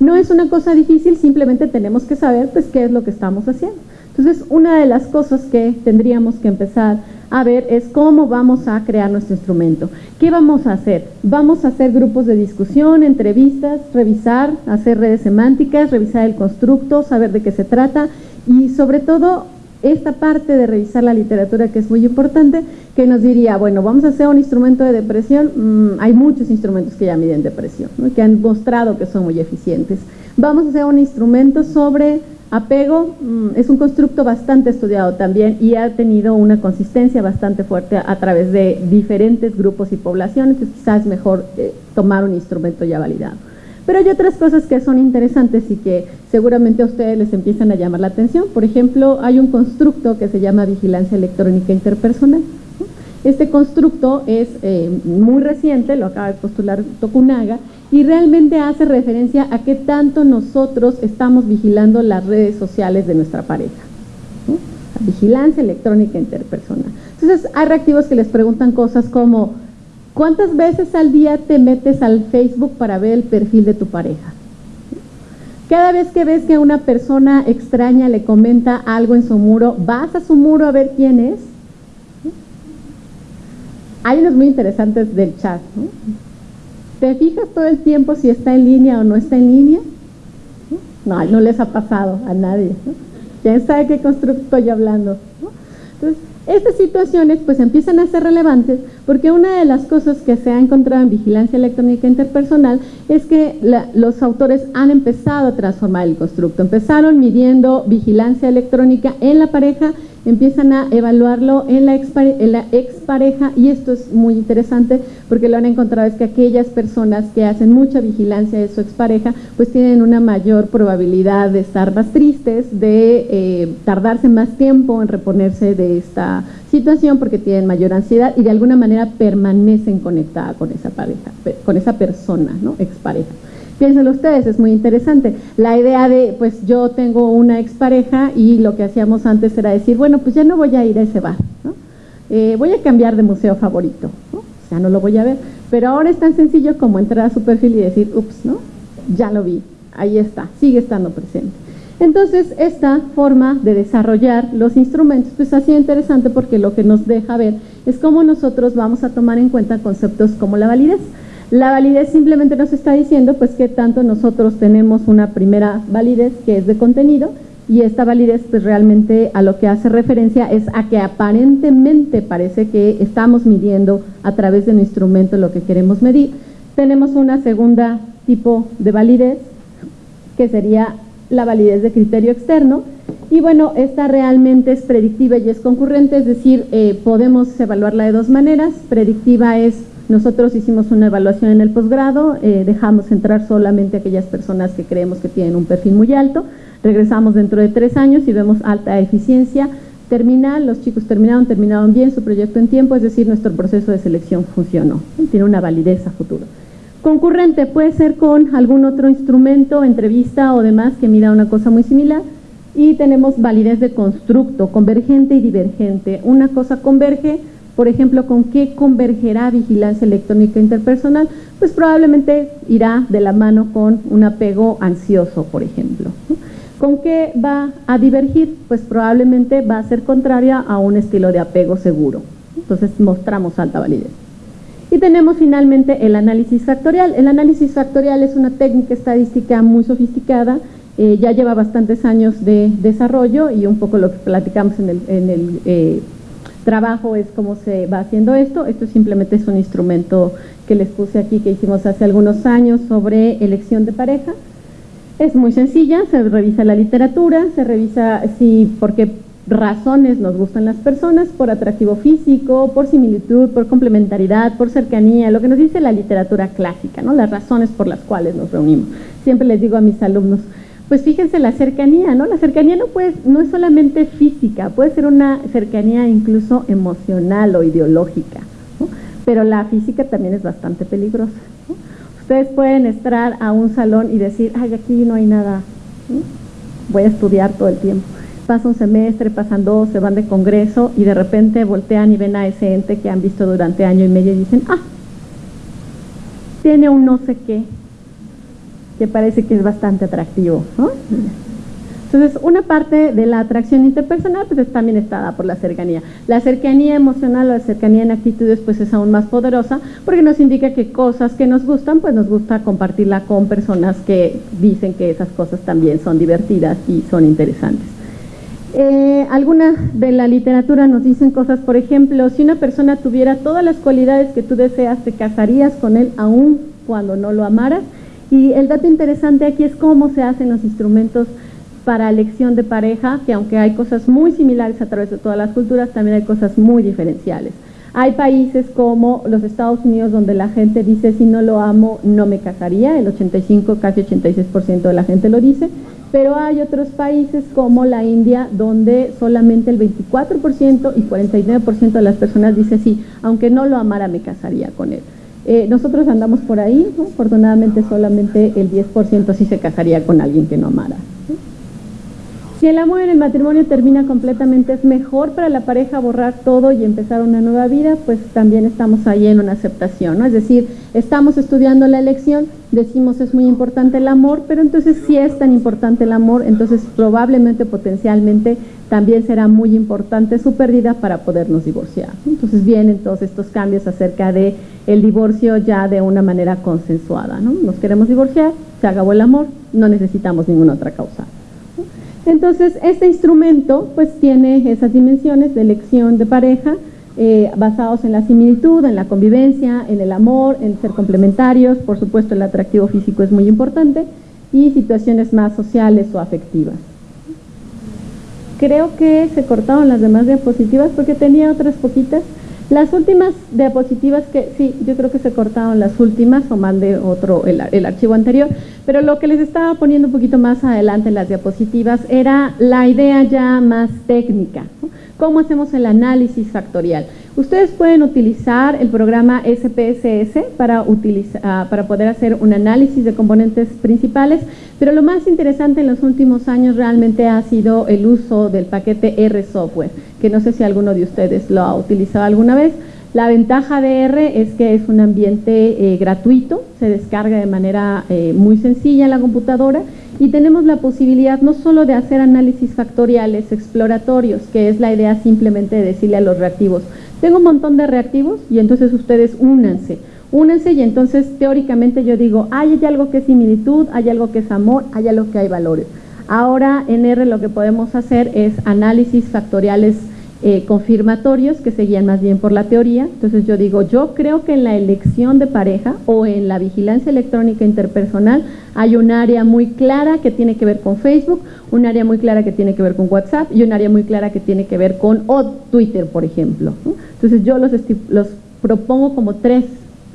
¿no? es una cosa difícil, simplemente tenemos que saber pues qué es lo que estamos haciendo. Entonces, una de las cosas que tendríamos que empezar a ver es cómo vamos a crear nuestro instrumento. ¿Qué vamos a hacer? Vamos a hacer grupos de discusión, entrevistas, revisar, hacer redes semánticas, revisar el constructo, saber de qué se trata y sobre todo esta parte de revisar la literatura que es muy importante, que nos diría, bueno, vamos a hacer un instrumento de depresión, mm, hay muchos instrumentos que ya miden depresión, que han mostrado que son muy eficientes. Vamos a hacer un instrumento sobre apego, mm, es un constructo bastante estudiado también y ha tenido una consistencia bastante fuerte a, través de diferentes grupos y poblaciones, quizás es mejor eh, tomar un instrumento ya validado. Pero hay otras cosas que son interesantes y que seguramente a ustedes les empiezan a llamar la atención. Por ejemplo, hay un constructo que se llama vigilancia electrónica interpersonal. Este constructo es eh, muy reciente, lo acaba de postular Tokunaga, y realmente hace referencia a qué tanto nosotros estamos vigilando las redes sociales de nuestra pareja. vigilancia electrónica interpersonal. Entonces, hay reactivos que les preguntan cosas como, ¿Cuántas veces al día te metes al Facebook para ver el perfil de tu pareja? Cada vez que ves que una persona extraña le comenta algo en su muro, vas a su muro a ver quién es. Hay unos muy interesantes del chat. ¿no? ¿Te fijas todo el tiempo si está en línea o no está en línea? No, no les ha pasado a nadie. ¿Quién sabe qué constructo estoy hablando? Entonces, estas situaciones pues empiezan a ser relevantes porque una de las cosas que se ha encontrado en vigilancia electrónica interpersonal es que la, los autores han empezado a transformar el constructo. Empezaron midiendo vigilancia electrónica en la pareja empiezan a evaluarlo en la, expareja y esto es muy interesante porque lo han encontrado es que aquellas personas que hacen mucha vigilancia de su expareja pues tienen una mayor probabilidad de estar más tristes, de eh, tardarse más tiempo en reponerse de esta situación porque tienen mayor ansiedad y de alguna manera permanecen conectadas con esa pareja, con esa persona, ¿no? expareja. Piénsenlo ustedes, es muy interesante. La idea de, pues yo tengo una expareja y lo que hacíamos antes era decir, bueno, pues ya no voy a ir a ese bar, ¿no? eh, voy a cambiar de museo favorito, ¿no? ya no lo voy a ver. Pero ahora es tan sencillo como entrar a su perfil y decir, ups, ¿no? Ya lo vi, ahí está, sigue estando presente. Entonces, esta forma de desarrollar los instrumentos, pues ha sido interesante porque lo que nos deja ver es cómo nosotros vamos a tomar en cuenta conceptos como la validez. La validez simplemente nos está diciendo pues que tanto nosotros tenemos una primera validez que es de contenido y esta validez pues realmente a lo que hace referencia es a que aparentemente parece que estamos midiendo a través de un instrumento lo que queremos medir. Tenemos una segunda tipo de validez que sería la validez de criterio externo y bueno, esta realmente es predictiva y es concurrente, es decir, eh, podemos evaluarla de dos maneras. Predictiva es nosotros hicimos una evaluación en el posgrado, eh, dejamos entrar solamente aquellas personas que creemos que tienen un perfil muy alto, regresamos dentro de tres años y vemos alta eficiencia terminal, los chicos terminaron, terminaron bien su proyecto en tiempo, es decir, nuestro proceso de selección funcionó, tiene una validez a futuro. Concurrente puede ser con algún otro instrumento, entrevista o demás que mida una cosa muy similar, y tenemos validez de constructo, convergente y divergente. Una cosa converge por ejemplo, ¿con qué convergerá vigilancia electrónica interpersonal? Pues probablemente irá de la mano con un apego ansioso, por ejemplo. ¿Con qué va a divergir? Pues probablemente va a ser contraria a un estilo de apego seguro. Entonces mostramos alta validez. Y tenemos finalmente el análisis factorial. El análisis factorial es una técnica estadística muy sofisticada, eh, ya lleva bastantes años de desarrollo y un poco lo que platicamos en el, eh, trabajo es cómo se va haciendo esto. Esto simplemente es un instrumento que les puse aquí que hicimos hace algunos años sobre elección de pareja. Es muy sencilla, se revisa la literatura, se revisa si por qué razones nos gustan las personas, por atractivo físico, por similitud, por complementariedad, por cercanía, lo que nos dice la literatura clásica, ¿no? las razones por las cuales nos reunimos. Siempre les digo a mis alumnos, pues fíjense la cercanía, ¿no? La cercanía no, puede, no es solamente física, puede ser una cercanía incluso emocional o ideológica, ¿no? pero la física también es bastante peligrosa. Ustedes pueden entrar a un salón y decir, ay, aquí no hay nada, voy a estudiar todo el tiempo. Pasa un semestre, pasan dos, se van de congreso y de repente voltean y ven a ese ente que han visto durante año y medio y dicen, ah, tiene un no sé qué, que parece que es bastante atractivo. ¿no? Entonces, una parte de la atracción interpersonal pues también está dada por la cercanía. La cercanía emocional o la cercanía en actitudes pues es aún más poderosa porque nos indica que cosas que nos gustan pues nos gusta compartirla con personas que dicen que esas cosas también son divertidas y son interesantes. Eh, alguna de la literatura nos dicen cosas, por ejemplo, si una persona tuviera todas las cualidades que tú deseas, te casarías con él aún cuando no lo amaras. Y el dato interesante aquí es cómo se hacen los instrumentos para elección de pareja, que aunque hay cosas muy similares a través de todas las culturas, también hay cosas muy diferenciales. Hay países como los Estados Unidos donde la gente dice si no lo amo no me casaría, el 85, casi 86% de la gente lo dice, pero hay otros países como la India donde solamente el 24% y 49% de las personas dice sí, aunque no lo amara me casaría con él. Eh, nosotros andamos por ahí, afortunadamente solamente el 10% sí se casaría con alguien que no amara. Si el amor en el matrimonio termina completamente, es mejor para la pareja borrar todo y empezar una nueva vida, pues también estamos ahí en una aceptación, ¿no? Es decir, estamos estudiando la elección, decimos es muy importante el amor, pero entonces si es tan importante el amor, entonces probablemente potencialmente también será muy importante su pérdida para podernos divorciar. Entonces vienen todos estos cambios acerca de el divorcio ya de una manera consensuada, ¿no? Nos queremos divorciar, se acabó el amor, no necesitamos ninguna otra causa. Entonces, este instrumento pues tiene esas dimensiones de elección de pareja eh, basados en la similitud, en la convivencia, en el amor, en ser complementarios, por supuesto el atractivo físico es muy importante y situaciones más sociales o afectivas. Creo que se cortaron las demás diapositivas porque tenía otras poquitas. Las últimas diapositivas que, sí, yo creo que se cortaron las últimas o mandé otro, el, archivo anterior, pero lo que les estaba poniendo un poquito más adelante en las diapositivas era la idea ya más técnica. ¿Cómo hacemos el análisis factorial? Ustedes pueden utilizar el programa SPSS para, ah, para poder hacer un análisis de componentes principales, pero lo más interesante en los últimos años realmente ha sido el uso del paquete R Software, que no sé si alguno de ustedes lo ha utilizado alguna vez. La ventaja de R es que es un ambiente eh, gratuito, se descarga de manera eh, muy sencilla en la computadora y tenemos la posibilidad no solo de hacer análisis factoriales exploratorios, que es la idea simplemente de decirle a los reactivos, tengo un montón de reactivos y entonces ustedes únanse. Únanse y entonces teóricamente yo digo, hay algo que es similitud, hay algo que es amor, hay algo que hay valores. Ahora en R lo que podemos hacer es análisis factoriales eh, confirmatorios que seguían más bien por la teoría. Entonces yo digo, yo creo que en la elección de pareja o en la vigilancia electrónica interpersonal hay un área muy clara que tiene que ver con Facebook, un área muy clara que tiene que ver con WhatsApp y un área muy clara que tiene que ver con Twitter, por ejemplo. Entonces yo los, los propongo como tres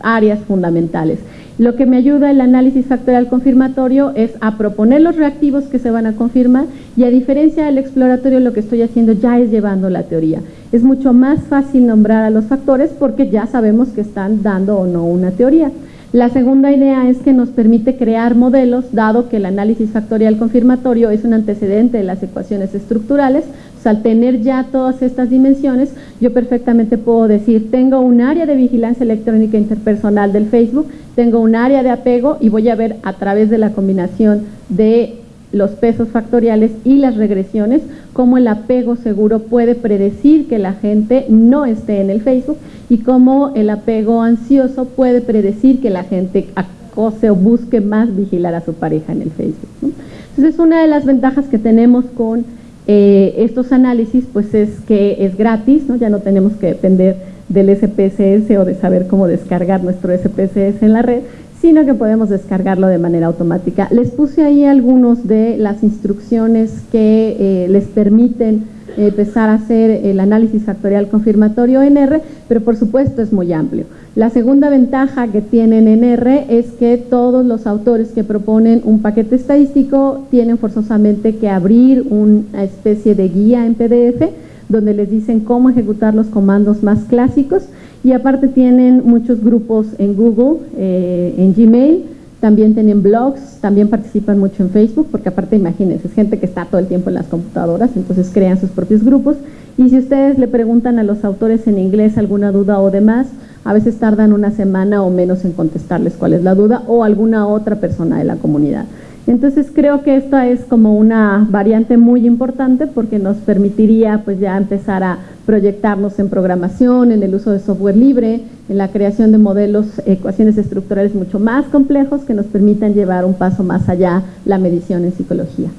áreas fundamentales. Lo que me ayuda el análisis factorial confirmatorio es a proponer los reactivos que se van a confirmar y a diferencia del exploratorio lo que estoy haciendo ya es llevando la teoría. Es mucho más fácil nombrar a los factores porque ya sabemos que están dando o no una teoría. La segunda idea es que nos permite crear modelos, dado que el análisis factorial confirmatorio es un antecedente de las ecuaciones estructurales, al tener ya todas estas dimensiones, yo perfectamente puedo decir, tengo un área de vigilancia electrónica interpersonal del Facebook, tengo un área de apego y voy a ver a través de la combinación de los pesos factoriales y las regresiones, cómo el apego seguro puede predecir que la gente no esté en el Facebook y cómo el apego ansioso puede predecir que la gente acose o busque más vigilar a su pareja en el Facebook. Entonces, una de las ventajas que tenemos con eh, estos análisis pues es que es gratis, ¿no? ya no tenemos que depender del SPSS o de saber cómo descargar nuestro SPSS en la red, sino que podemos descargarlo de manera automática. Les puse ahí algunos de las instrucciones que eh, les permiten empezar a hacer el análisis factorial confirmatorio en R, pero por supuesto es muy amplio. La segunda ventaja que tienen en R es que todos los autores que proponen un paquete estadístico tienen forzosamente que abrir una especie de guía en PDF donde les dicen cómo ejecutar los comandos más clásicos y aparte tienen muchos grupos en Google, eh, en Gmail, también tienen blogs, también participan mucho en Facebook, porque aparte imagínense, es gente que está todo el tiempo en las computadoras, entonces crean sus propios grupos. Y si ustedes le preguntan a los autores en inglés alguna duda o demás, a veces tardan una semana o menos en contestarles cuál es la duda o alguna otra persona de la comunidad. Entonces creo que esta es como una variante muy importante porque nos permitiría pues ya empezar a proyectarnos en programación, en el uso de software libre, en la creación de modelos, ecuaciones estructurales mucho más complejos que nos permitan llevar un paso más allá la medición en psicología.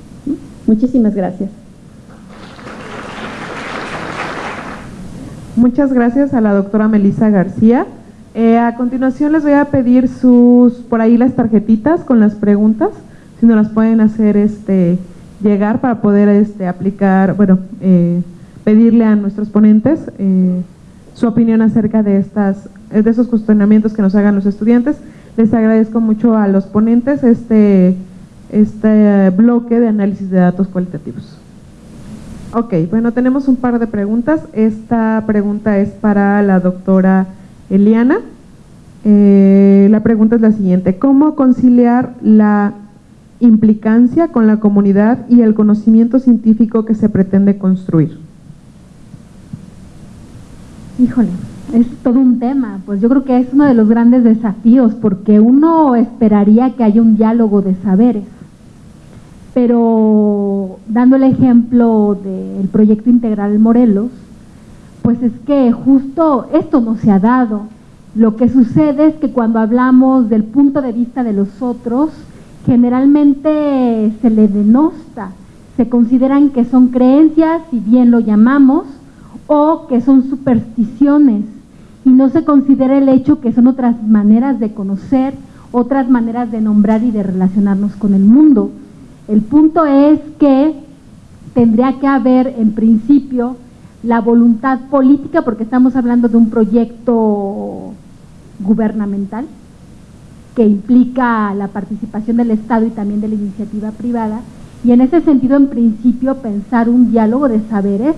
Muchísimas gracias. Muchas gracias a la doctora Melissa García. Eh, a continuación les voy a pedir sus, por ahí las tarjetitas con las preguntas, si nos las pueden hacer este, llegar para poder este, aplicar, bueno, eh, pedirle a nuestros ponentes eh, su opinión acerca de, estas, de esos cuestionamientos que nos hagan los estudiantes. Les agradezco mucho a los ponentes este, este bloque de análisis de datos cualitativos. Ok, bueno, tenemos un par de preguntas. Esta pregunta es para la doctora Eliana. Eh, la pregunta es la siguiente. ¿Cómo conciliar la implicancia con la comunidad y el conocimiento científico que se pretende construir? Híjole, es todo un tema, pues yo creo que es uno de los grandes desafíos porque uno esperaría que haya un diálogo de saberes, pero dando el ejemplo del proyecto integral Morelos, pues es que justo esto no se ha dado. Lo que sucede es que cuando hablamos del punto de vista de los otros, generalmente se le denosta, se consideran que son creencias, si bien lo llamamos, o que son supersticiones, y no se considera el hecho que son otras maneras de conocer, otras maneras de nombrar y de relacionarnos con el mundo. El punto es que tendría que haber en principio la voluntad política, porque estamos hablando de un proyecto gubernamental que implica la participación del Estado y también de la iniciativa privada, y en ese sentido, en principio, pensar un diálogo de saberes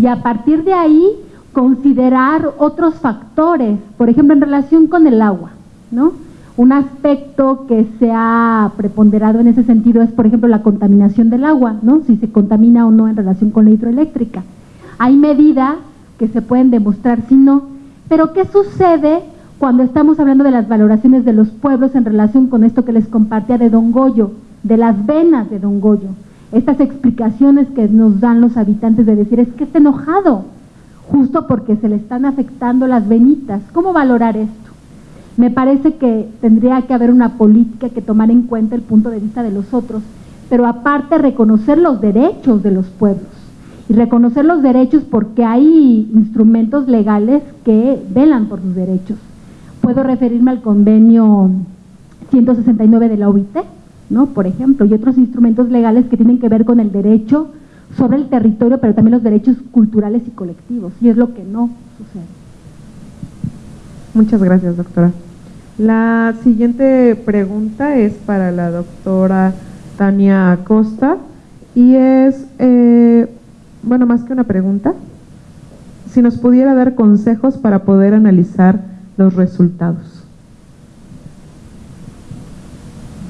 y a partir de ahí considerar otros factores, por ejemplo, en relación con el agua, ¿no? Un aspecto que se ha preponderado en ese sentido es, por ejemplo, la contaminación del agua, ¿no? Si se contamina o no en relación con la hidroeléctrica. Hay medidas que se pueden demostrar si no, pero ¿qué sucede cuando estamos hablando de las valoraciones de los pueblos en relación con esto que les compartía de Don Goyo, de las venas de Don Goyo? Estas explicaciones que nos dan los habitantes de decir es que está enojado, justo porque se le están afectando las venitas. ¿Cómo valorar esto? Me parece que tendría que haber una política que tomar en cuenta el punto de vista de los otros, pero aparte reconocer los derechos de los pueblos y reconocer los derechos porque hay instrumentos legales que velan por sus derechos. Puedo referirme al convenio 169 de la OIT, ¿no? Por ejemplo, y otros instrumentos legales que tienen que ver con el derecho sobre el territorio, pero también los derechos culturales y colectivos, y es lo que no sucede. Muchas gracias, doctora. La siguiente pregunta es para la doctora Tania Acosta y es, eh, bueno, más que una pregunta, si nos pudiera dar consejos para poder analizar los resultados.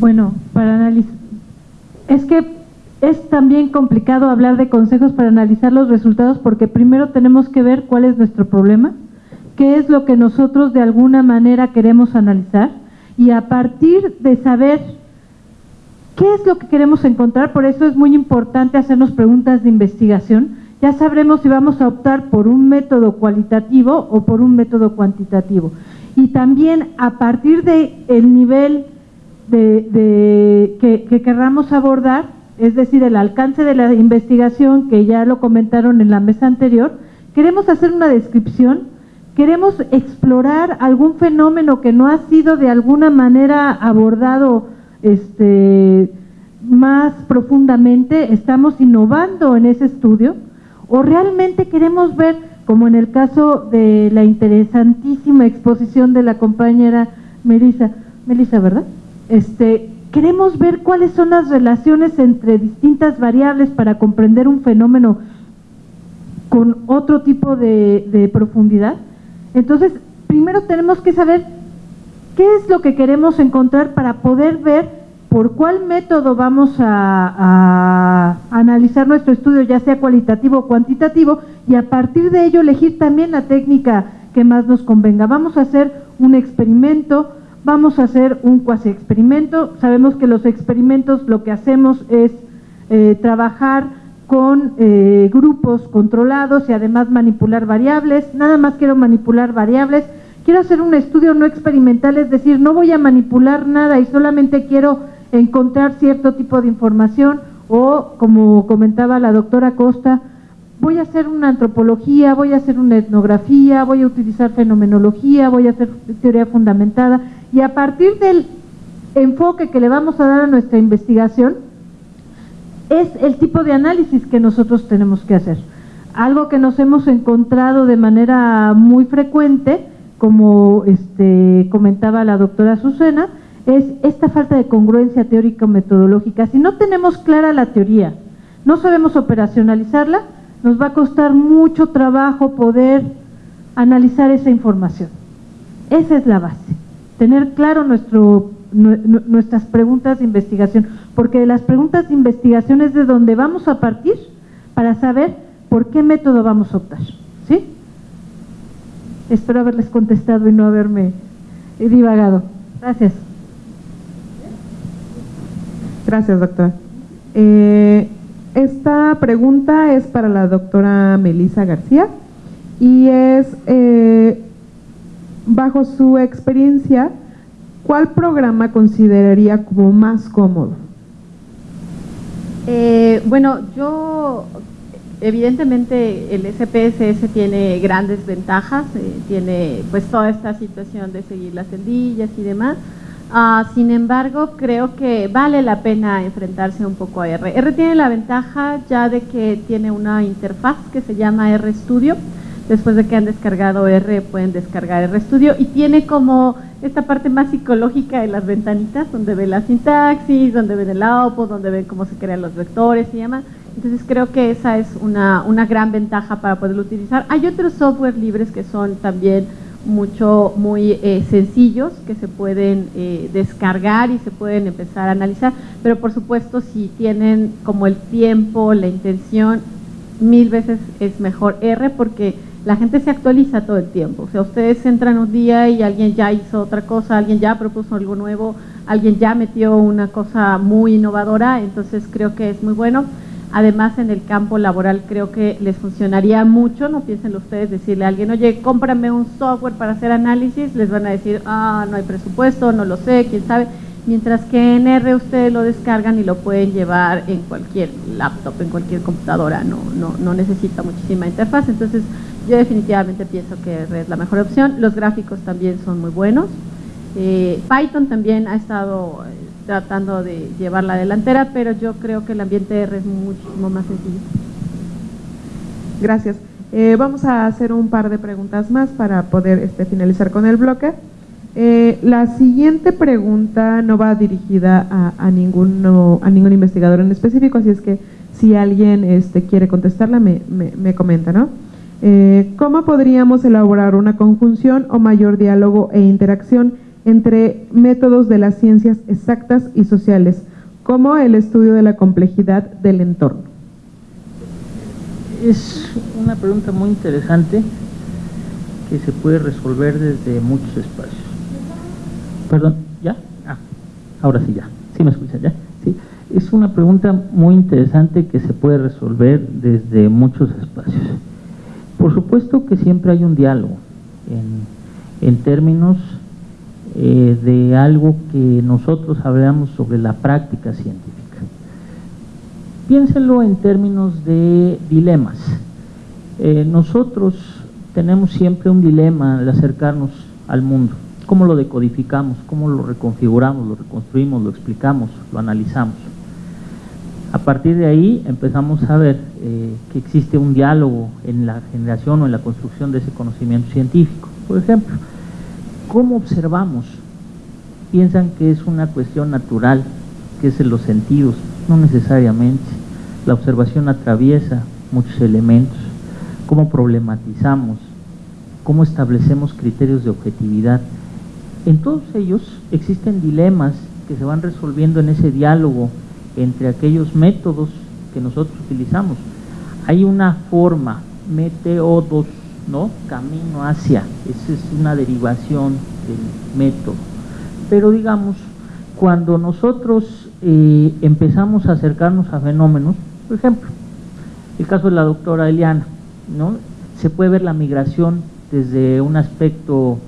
Bueno, para analizar, es que es también complicado hablar de consejos para analizar los resultados porque primero tenemos que ver cuál es nuestro problema, qué es lo que nosotros de alguna manera queremos analizar y a partir de saber qué es lo que queremos encontrar, por eso es muy importante hacernos preguntas de investigación, ya sabremos si vamos a optar por un método cualitativo o por un método cuantitativo. Y también a partir del el nivel de, que, que querramos abordar, es decir, el alcance de la investigación, que ya lo comentaron en la mesa anterior, queremos hacer una descripción, queremos explorar algún fenómeno que no ha sido de alguna manera abordado este, más profundamente, estamos innovando en ese estudio, o realmente queremos ver, como en el caso de la interesantísima exposición de la compañera Melissa, Melissa, ¿verdad? Este, queremos ver cuáles son las relaciones entre distintas variables para comprender un fenómeno con otro tipo de, profundidad. Entonces, primero tenemos que saber qué es lo que queremos encontrar para poder ver por cuál método vamos a, analizar nuestro estudio, ya sea cualitativo o cuantitativo, y a partir de ello elegir también la técnica que más nos convenga. Vamos a hacer un experimento vamos a hacer un cuasi experimento. Sabemos que los experimentos lo que hacemos es eh, trabajar con eh, grupos controlados y además manipular variables. Nada más quiero manipular variables. Quiero hacer un estudio no experimental, es decir, no voy a manipular nada y solamente quiero encontrar cierto tipo de información o, como comentaba la doctora Costa, voy a hacer una antropología, voy a hacer una etnografía, voy a utilizar fenomenología, voy a hacer teoría fundamentada y a partir del enfoque que le vamos a dar a nuestra investigación es el tipo de análisis que nosotros tenemos que hacer. Algo que nos hemos encontrado de manera muy frecuente, como este, comentaba la doctora Azucena, es esta falta de congruencia teórico-metodológica. Si no tenemos clara la teoría, no sabemos operacionalizarla, nos va a costar mucho trabajo poder analizar esa información. Esa es la base tener claro nuestro, nuestras preguntas de investigación, porque de las preguntas de investigación es de donde vamos a partir para saber por qué método vamos a optar. ¿Sí? Espero haberles contestado y no haberme divagado. Gracias. Gracias, doctora. Eh, esta pregunta es para la doctora Melisa García y es, eh, bajo su experiencia, ¿cuál programa consideraría como más cómodo? Eh, bueno, yo evidentemente el SPSS tiene grandes ventajas, tiene pues toda esta situación de seguir las celdillas y demás, Ah, sin embargo, creo que vale la pena enfrentarse un poco a R. R tiene la ventaja ya de que tiene una interfaz que se llama RStudio. Después de que han descargado R, pueden descargar RStudio y tiene como esta parte más psicológica de las ventanitas, donde ven la sintaxis, donde ven el output, donde ven cómo se crean los vectores y demás. Entonces creo que esa es una, una gran ventaja para poderlo utilizar. Hay otros software libres que son también mucho, muy eh, sencillos que se pueden eh, descargar y se pueden empezar a analizar, pero por supuesto si tienen como el tiempo, la intención, mil veces es mejor R porque la gente se actualiza todo el tiempo. O sea, ustedes entran un día y alguien ya hizo otra cosa, alguien ya propuso algo nuevo, alguien ya metió una cosa muy innovadora, entonces creo que es muy bueno. Además, en el campo laboral creo que les funcionaría mucho, no piensen ustedes decirle a alguien, oye, cómprame un software para hacer análisis, les van a decir, ah, no hay presupuesto, no lo sé, quién sabe. Mientras que en R ustedes lo descargan y lo pueden llevar en cualquier laptop, en cualquier computadora, no, no, no necesita muchísima interfaz. Entonces, yo definitivamente pienso que R es la mejor opción. Los gráficos también son muy buenos. Eh, Python también ha estado tratando de llevar la delantera, pero yo creo que el ambiente R es muchísimo más sencillo. Gracias. Eh, vamos a hacer un par de preguntas más para poder este, finalizar con el bloque. Eh, la siguiente pregunta no va dirigida a, a, ninguno, a ningún investigador en específico, así es que si alguien este, quiere contestarla, me, me, comenta, ¿no? Eh, ¿Cómo podríamos elaborar una conjunción o mayor diálogo e interacción entre métodos de las ciencias exactas y sociales, como el estudio de la complejidad del entorno? Es una pregunta muy interesante que se puede resolver desde muchos espacios. Perdón, ¿ya? Ah, ahora sí ya. ¿Sí me escuchan ya? Sí. Es una pregunta muy interesante que se puede resolver desde muchos espacios. Por supuesto que siempre hay un diálogo en, en términos eh, de algo que nosotros hablamos sobre la práctica científica. Piénselo en términos de dilemas. Eh, nosotros tenemos siempre un dilema al acercarnos al mundo. ¿Cómo lo decodificamos? ¿Cómo lo reconfiguramos? ¿Lo reconstruimos? ¿Lo explicamos? ¿Lo analizamos? A partir de ahí empezamos a ver eh, que existe un diálogo en la generación o en la construcción de ese conocimiento científico. Por ejemplo, ¿Cómo observamos? Piensan que es una cuestión natural, que es en los sentidos, no necesariamente. La observación atraviesa muchos elementos. ¿Cómo problematizamos? ¿Cómo establecemos criterios de objetividad? En todos ellos existen dilemas que se van resolviendo en ese diálogo entre aquellos métodos que nosotros utilizamos. Hay una forma, meteodos, ¿no? Camino hacia, esa es una derivación del método. Pero digamos, cuando nosotros eh, empezamos a acercarnos a fenómenos, por ejemplo, el caso de la doctora Eliana, ¿no? Se puede ver la migración desde un aspecto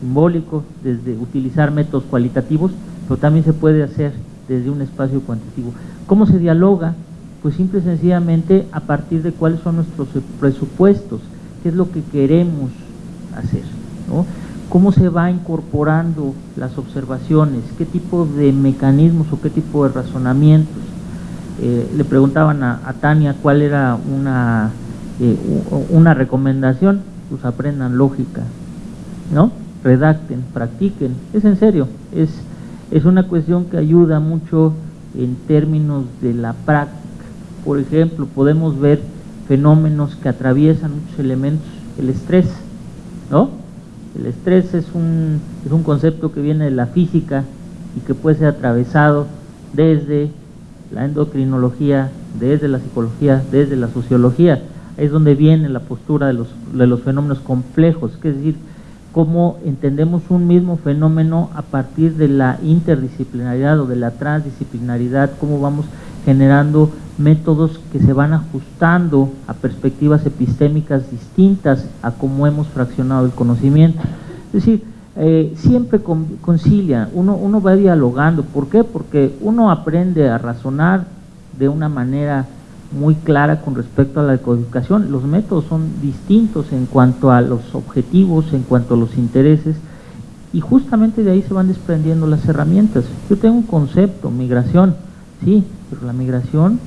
simbólico, desde utilizar métodos cualitativos, pero también se puede hacer desde un espacio cuantitativo. ¿Cómo se dialoga? Pues simple y sencillamente a partir de cuáles son nuestros presupuestos, qué es lo que queremos hacer, ¿no? cómo se va incorporando las observaciones, qué tipo de mecanismos o qué tipo de razonamientos. Eh, le preguntaban a, Tania cuál era una, eh, una recomendación, pues aprendan lógica, ¿no? redacten, practiquen, es en serio, es, es una cuestión que ayuda mucho en términos de la práctica. Por ejemplo, podemos ver fenómenos que atraviesan muchos elementos, el estrés, ¿no? El estrés es un, es un concepto que viene de la física y que puede ser atravesado desde la endocrinología, desde la psicología, desde la sociología. Es donde viene la postura de los, de los fenómenos complejos, es decir, cómo entendemos un mismo fenómeno a partir de la interdisciplinaridad o de la transdisciplinaridad, cómo vamos generando métodos que se van ajustando a perspectivas epistémicas distintas a cómo hemos fraccionado el conocimiento. Es decir, eh, siempre concilia, uno, uno va dialogando. ¿Por qué? Porque uno aprende a razonar de una manera muy clara con respecto a la decodificación. Los métodos son distintos en cuanto a los objetivos, en cuanto a los intereses, y justamente de ahí se van desprendiendo las herramientas. Yo tengo un concepto, migración, sí, pero la migración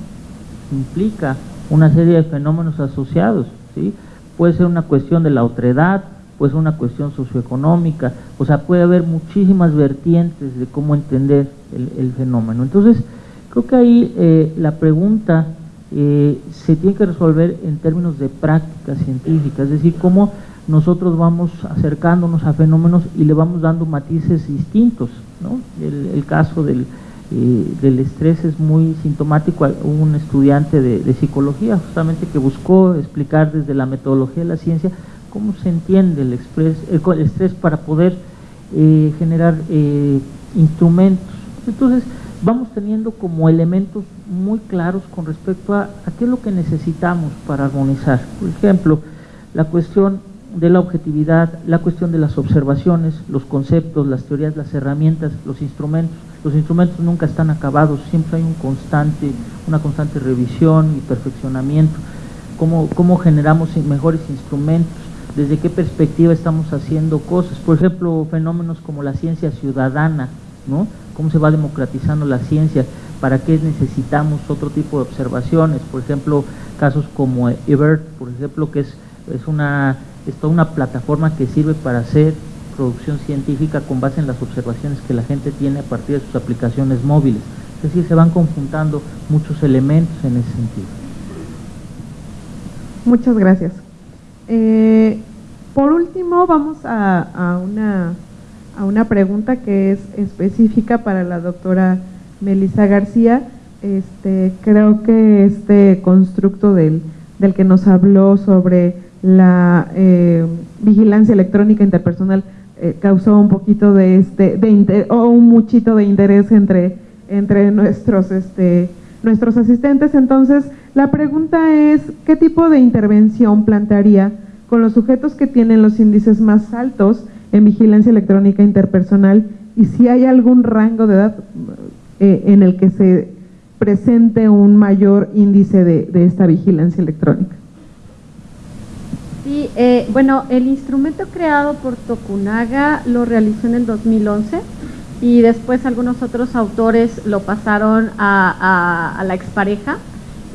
implica una serie de fenómenos asociados, ¿sí? Puede ser una cuestión de la otredad, puede ser una cuestión socioeconómica, o sea, puede haber muchísimas vertientes de cómo entender el, fenómeno. Entonces, creo que ahí eh, la pregunta eh, se tiene que resolver en términos de práctica científica, es decir, cómo nosotros vamos acercándonos a fenómenos y le vamos dando matices distintos. ¿no? El, caso del, eh, del, estrés es muy sintomático. Hubo un estudiante de, psicología justamente que buscó explicar desde la metodología de la ciencia cómo se entiende el, el estrés para poder eh, generar instrumentos. Entonces, vamos teniendo como elementos muy claros con respecto a, qué es lo que necesitamos para armonizar. Por ejemplo, la cuestión de la objetividad, la cuestión de las observaciones, los conceptos, las teorías, las herramientas, los instrumentos. Los instrumentos nunca están acabados, siempre hay un constante, una constante revisión y perfeccionamiento. Cómo, cómo generamos mejores instrumentos, desde qué perspectiva estamos haciendo cosas. Por ejemplo, fenómenos como la ciencia ciudadana, ¿no? cómo se va democratizando la ciencia, para qué necesitamos otro tipo de observaciones, por ejemplo, casos como eBird, por ejemplo, que es, es, una, es toda una plataforma que sirve para hacer producción científica con base en las observaciones que la gente tiene a partir de sus aplicaciones móviles. Es decir, se van conjuntando muchos elementos en ese sentido. Muchas gracias. Eh, por último, vamos a, una, a una pregunta que es específica para la doctora Melissa García. Este, creo que este constructo del, del que nos habló sobre la eh, vigilancia electrónica interpersonal eh, causó un poquito de este de o un muchito de interés entre entre nuestros este nuestros asistentes entonces la pregunta es qué tipo de intervención plantearía con los sujetos que tienen los índices más altos en vigilancia electrónica interpersonal y si hay algún rango de edad eh, en el que se presente un mayor índice de, esta vigilancia electrónica. Sí, eh, bueno, el instrumento creado por Tokunaga lo realizó en el 2011 y después algunos otros autores lo pasaron a, la expareja.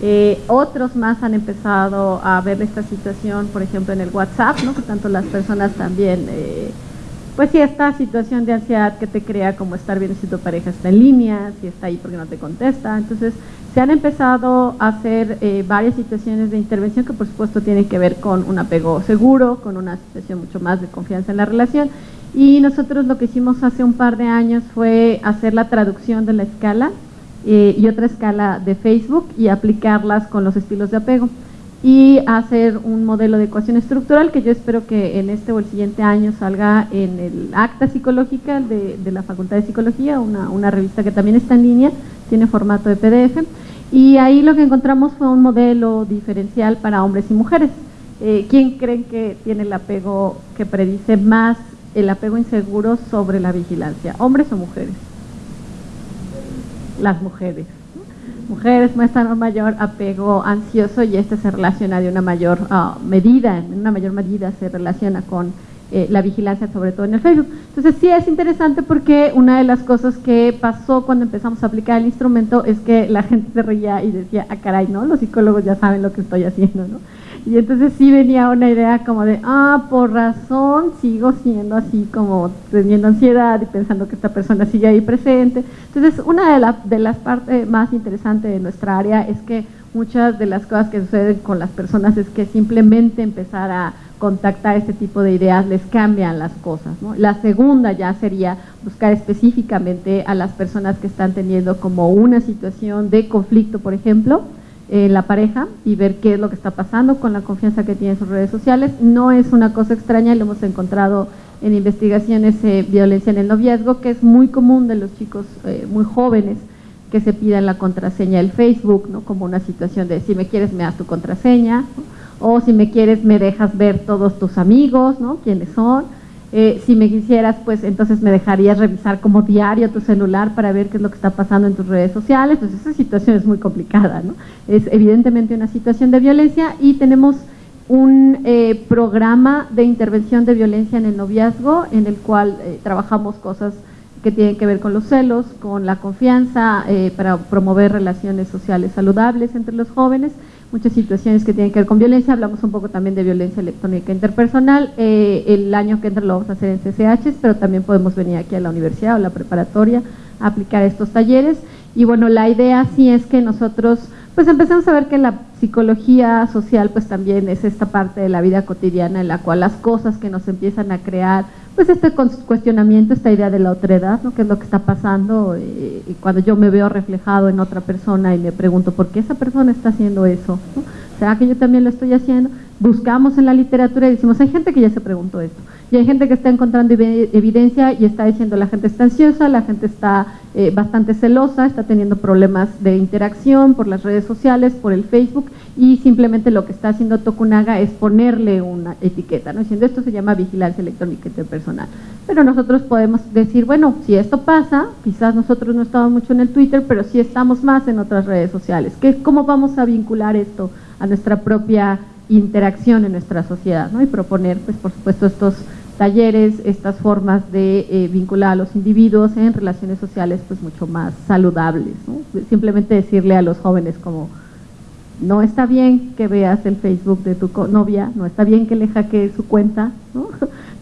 Eh, otros más han empezado a ver esta situación, por ejemplo, en el WhatsApp, ¿no? que tanto las personas también pues sí, esta situación de ansiedad que te crea como estar viendo si tu pareja está en línea, si está ahí porque no te contesta. Entonces, se han empezado a hacer eh, varias situaciones de intervención que por supuesto tienen que ver con un apego seguro, con una situación mucho más de confianza en la relación. Y nosotros lo que hicimos hace un par de años fue hacer la traducción de la escala eh, y otra escala de Facebook y aplicarlas con los estilos de apego y hacer un modelo de ecuación estructural que yo espero que en este o el siguiente año salga en el acta psicológica de, la Facultad de Psicología, una, una, revista que también está en línea, tiene formato de PDF, y ahí lo que encontramos fue un modelo diferencial para hombres y mujeres. Eh, ¿Quién creen que tiene el apego que predice más el apego inseguro sobre la vigilancia, hombres o mujeres? Las mujeres mujeres muestran un mayor apego ansioso y este se relaciona de una mayor ah, medida, en una mayor medida se relaciona con eh, la vigilancia, sobre todo en el Facebook. Entonces sí es interesante porque una de las cosas que pasó cuando empezamos a aplicar el instrumento es que la gente se reía y decía, ah caray, ¿no? Los psicólogos ya saben lo que estoy haciendo, ¿no? Y entonces sí venía una idea como de, ah, por razón sigo siendo así como teniendo ansiedad y pensando que esta persona sigue ahí presente. Entonces una de, de las partes más interesantes de nuestra área es que muchas de las cosas que suceden con las personas es que simplemente empezar a contactar este tipo de ideas les cambian las cosas. La segunda ya sería buscar específicamente a las personas que están teniendo como una situación de conflicto, por ejemplo, en la pareja y ver qué es lo que está pasando con la confianza que tienen sus redes sociales. No es una cosa extraña, lo hemos encontrado en investigaciones de violencia en el noviazgo, que es muy común de los chicos eh, muy jóvenes que se pidan la contraseña del Facebook, ¿no? como una situación de si me quieres me das tu contraseña, o si me quieres me dejas ver todos tus amigos, ¿no? quiénes son, eh, si me quisieras pues entonces me dejarías revisar como diario tu celular para ver qué es lo que está pasando en tus redes sociales, pues esa situación es muy complicada, ¿no? es evidentemente una situación de violencia y tenemos un eh, programa de intervención de violencia en el noviazgo en el cual eh, trabajamos cosas que tienen que ver con los celos, con la confianza, para promover relaciones sociales saludables entre los jóvenes muchas situaciones que tienen que ver con violencia, hablamos un poco también de violencia electrónica interpersonal, eh, el año que entra lo vamos a hacer en CCH, pero también podemos venir aquí a la universidad o la preparatoria a aplicar estos talleres. Y bueno, la idea sí es que nosotros pues empezamos a ver que la psicología social pues también es esta parte de la vida cotidiana en la cual las cosas que nos empiezan a crear pues este cuestionamiento, esta idea de la otredad, ¿no? qué es lo que está pasando y cuando yo me veo reflejado en otra persona y me pregunto por qué esa persona está haciendo eso, ¿será que yo también lo estoy haciendo? Buscamos en la literatura y decimos, hay gente que ya se preguntó esto, y hay gente que está encontrando evidencia y está diciendo la gente está ansiosa, la gente está eh, bastante celosa, está teniendo problemas de interacción por las redes sociales, por el Facebook y simplemente lo que está haciendo Tokunaga es ponerle una etiqueta, ¿no? diciendo esto se llama vigilancia electrónica interpersonal. Pero nosotros podemos decir, bueno, si esto pasa, quizás nosotros no estamos mucho en el Twitter, pero sí estamos más en otras redes sociales. ¿Qué, ¿Cómo vamos a vincular esto a nuestra propia interacción en nuestra sociedad? ¿no? Y proponer, pues por supuesto, estos talleres, estas formas de eh, vincular a los individuos en relaciones sociales pues mucho más saludables. Simplemente decirle a los jóvenes como, no está bien que veas el Facebook de tu novia, no está bien que le hackees su cuenta,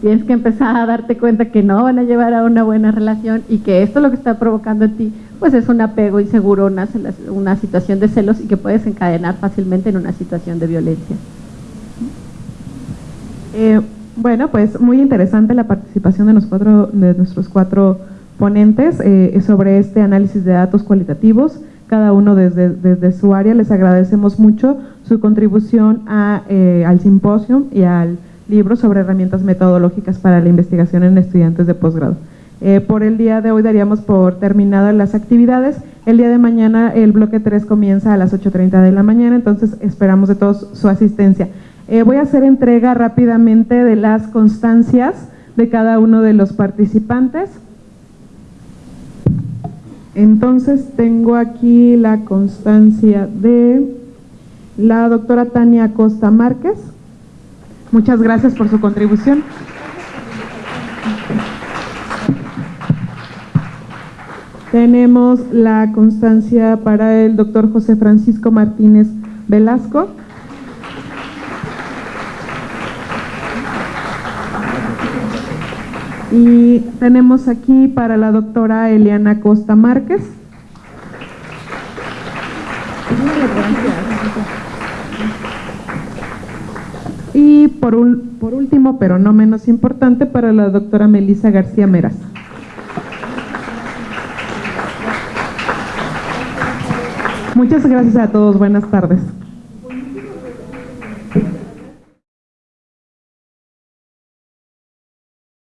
tienes que empezar a darte cuenta que no van a llevar a una buena relación y que esto lo que está provocando en ti pues es un apego inseguro, una, una situación de celos y que puedes encadenar fácilmente en una situación de violencia. Eh, bueno, pues muy interesante la participación de, de nuestros cuatro ponentes eh, sobre este análisis de datos cualitativos, cada uno desde, su área. Les agradecemos mucho su contribución eh, al simposio y al libro sobre herramientas metodológicas para la investigación en estudiantes de posgrado. Por el día de hoy daríamos por terminadas las actividades. El día de mañana el bloque 3 comienza a las 8.30 de la mañana, entonces esperamos de todos su asistencia. Eh, voy a hacer entrega rápidamente de las constancias de cada uno de los participantes. Entonces tengo aquí la constancia de la doctora Tania Costa Márquez. Muchas gracias por su contribución. Tenemos la constancia para el doctor José Francisco Martínez Velasco. Y tenemos aquí para la doctora Eliana Costa Márquez. Y por, por último, pero no menos importante, para la doctora Melisa García Meras. Muchas gracias a todos. Buenas tardes.